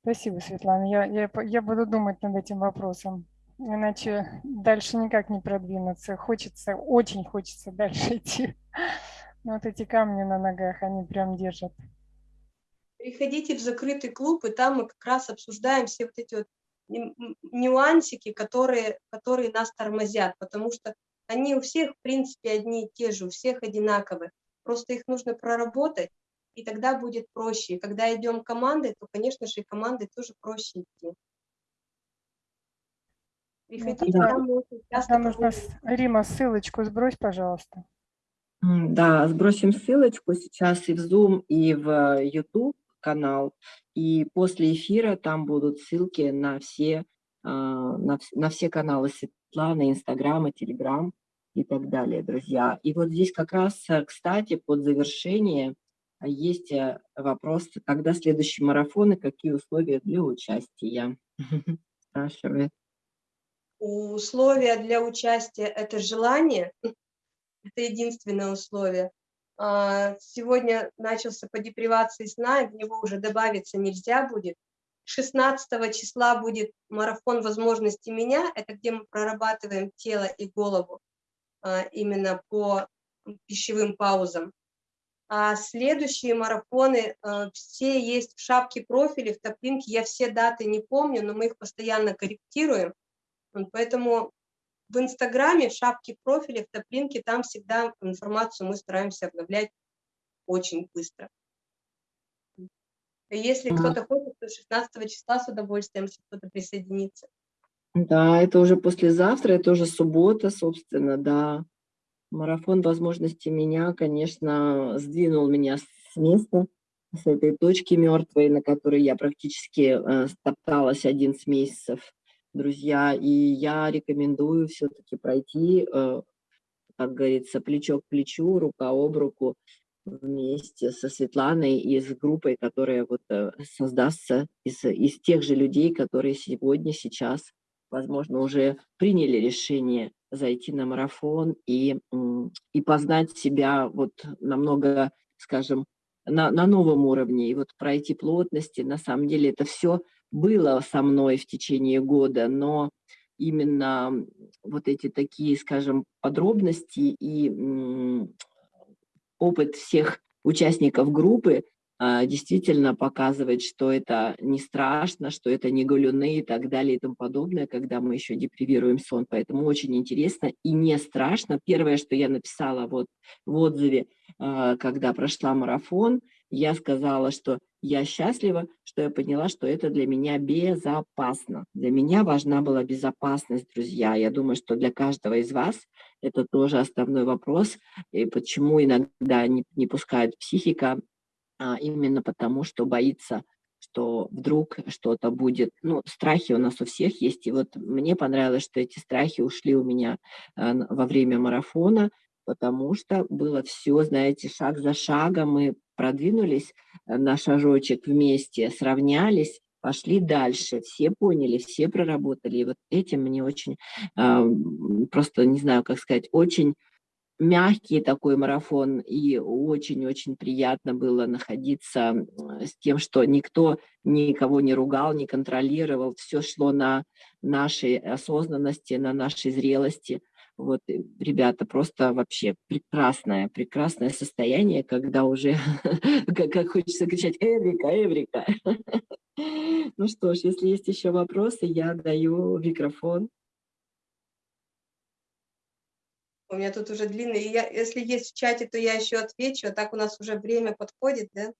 Спасибо, Светлана, я, я, я буду думать над этим вопросом, иначе дальше никак не продвинуться. Хочется, очень хочется дальше идти. Но вот эти камни на ногах, они прям держат. Приходите в закрытый клуб, и там мы как раз обсуждаем все вот эти вот нюансики, которые, которые нас тормозят, потому что они у всех, в принципе, одни и те же, у всех одинаковые. Просто их нужно проработать, и тогда будет проще. И когда идем командой, то, конечно же, и командой тоже проще идти. Приходите, ну, да. там очень часто... нужно, Рима, ссылочку сбрось, пожалуйста. Да, сбросим ссылочку сейчас и в Zoom, и в YouTube канал. И после эфира там будут ссылки на все, а, на, на все каналы Светланы, Инстаграма, Телеграм и так далее, друзья. И вот здесь как раз, э, кстати, под завершение есть э, вопрос, когда следующий марафон и какие условия для участия? Спрашивает. Условия для участия – это желание, это единственное условие. А, сегодня начался по депривации сна, в него уже добавиться нельзя будет. 16 числа будет марафон возможностей меня, это где мы прорабатываем тело и голову а, именно по пищевым паузам. А следующие марафоны а, все есть в шапке профиля, в топлинке. Я все даты не помню, но мы их постоянно корректируем. Поэтому в Инстаграме, в шапке профиля, в топлинке, там всегда информацию мы стараемся обновлять очень быстро. Если кто-то хочет, то 16 числа с удовольствием, если кто-то присоединится. Да, это уже послезавтра, это уже суббота, собственно, да. Марафон возможностей меня, конечно, сдвинул меня с места, с этой точки мертвой, на которой я практически э, стопталась 11 месяцев друзья, и я рекомендую все-таки пройти, э, как говорится, плечо к плечу, рука об руку вместе со Светланой и с группой, которая вот э, создастся из, из тех же людей, которые сегодня, сейчас, возможно, уже приняли решение зайти на марафон и, и познать себя вот намного, скажем, на, на новом уровне, и вот пройти плотности, на самом деле это все было со мной в течение года, но именно вот эти такие, скажем, подробности и опыт всех участников группы а, действительно показывает, что это не страшно, что это не галюны и так далее и тому подобное, когда мы еще депривируем сон. Поэтому очень интересно и не страшно. Первое, что я написала вот в отзыве, а, когда прошла марафон, я сказала, что я счастлива, что я поняла, что это для меня безопасно. Для меня важна была безопасность, друзья. Я думаю, что для каждого из вас это тоже основной вопрос, и почему иногда не, не пускает психика, а именно потому, что боится, что вдруг что-то будет. Ну, страхи у нас у всех есть, и вот мне понравилось, что эти страхи ушли у меня а, во время марафона, потому что было все, знаете, шаг за шагом, мы продвинулись э, на шажочек вместе, сравнялись, пошли дальше, все поняли, все проработали. И вот этим мне очень, просто не знаю, как сказать, очень мягкий такой марафон, и очень-очень приятно было находиться с тем, что никто никого не ругал, не контролировал, все шло на нашей осознанности, на нашей зрелости. Вот, ребята, просто вообще прекрасное, прекрасное состояние, когда уже, как, как хочется кричать, Эврика, Эврика. Ну что ж, если есть еще вопросы, я даю микрофон. У меня тут уже длинный. Я, если есть в чате, то я еще отвечу, а так у нас уже время подходит, да?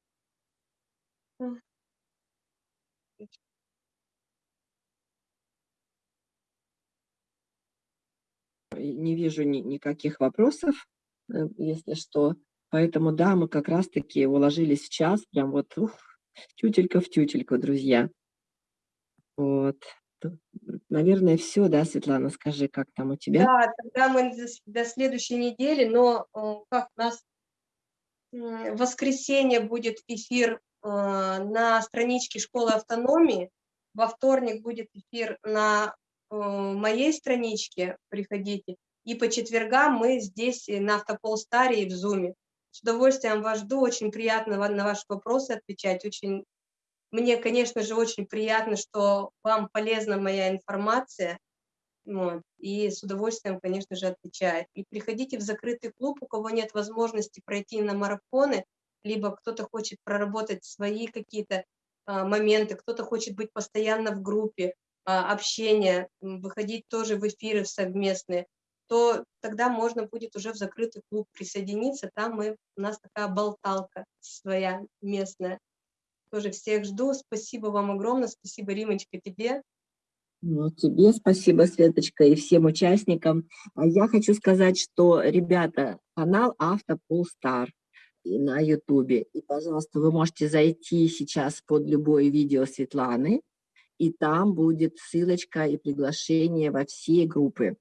Не вижу ни, никаких вопросов, э, если что. Поэтому, да, мы как раз-таки уложились в час, прям вот ух, тютелька в тютельку, друзья. Вот наверное, все, да, Светлана, скажи, как там у тебя? Да, тогда мы до следующей недели, но э, как у нас в воскресенье будет эфир э, на страничке Школы автономии, во вторник будет эфир на моей страничке, приходите, и по четвергам мы здесь на Автополстаре и в Зуме. С удовольствием вас жду, очень приятно на ваши вопросы отвечать, очень мне, конечно же, очень приятно, что вам полезна моя информация, вот, и с удовольствием, конечно же, отвечаю. И приходите в закрытый клуб, у кого нет возможности пройти на марафоны, либо кто-то хочет проработать свои какие-то а, моменты, кто-то хочет быть постоянно в группе, общения, выходить тоже в эфиры совместные. то тогда можно будет уже в закрытый клуб присоединиться. Там мы, у нас такая болталка своя местная. Тоже всех жду. Спасибо вам огромное. Спасибо, Римочка, тебе. Ну, тебе спасибо, Светочка, и всем участникам. А Я хочу сказать, что, ребята, канал Автополстар на Ютубе. И, пожалуйста, вы можете зайти сейчас под любое видео Светланы, и там будет ссылочка и приглашение во все группы.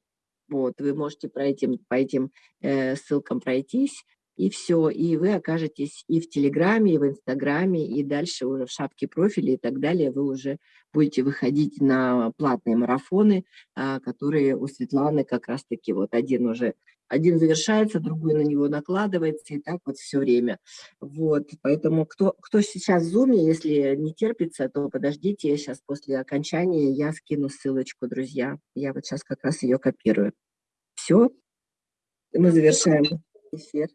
Вот, вы можете по этим, по этим э, ссылкам пройтись, и все, и вы окажетесь и в Телеграме, и в Инстаграме, и дальше уже в шапке профиля и так далее. Вы уже будете выходить на платные марафоны, а, которые у Светланы как раз-таки вот один уже, один завершается, другой на него накладывается, и так вот все время. Вот, поэтому кто, кто сейчас в Zoom, если не терпится, то подождите, я сейчас после окончания я скину ссылочку, друзья. Я вот сейчас как раз ее копирую. Все, мы завершаем эфир.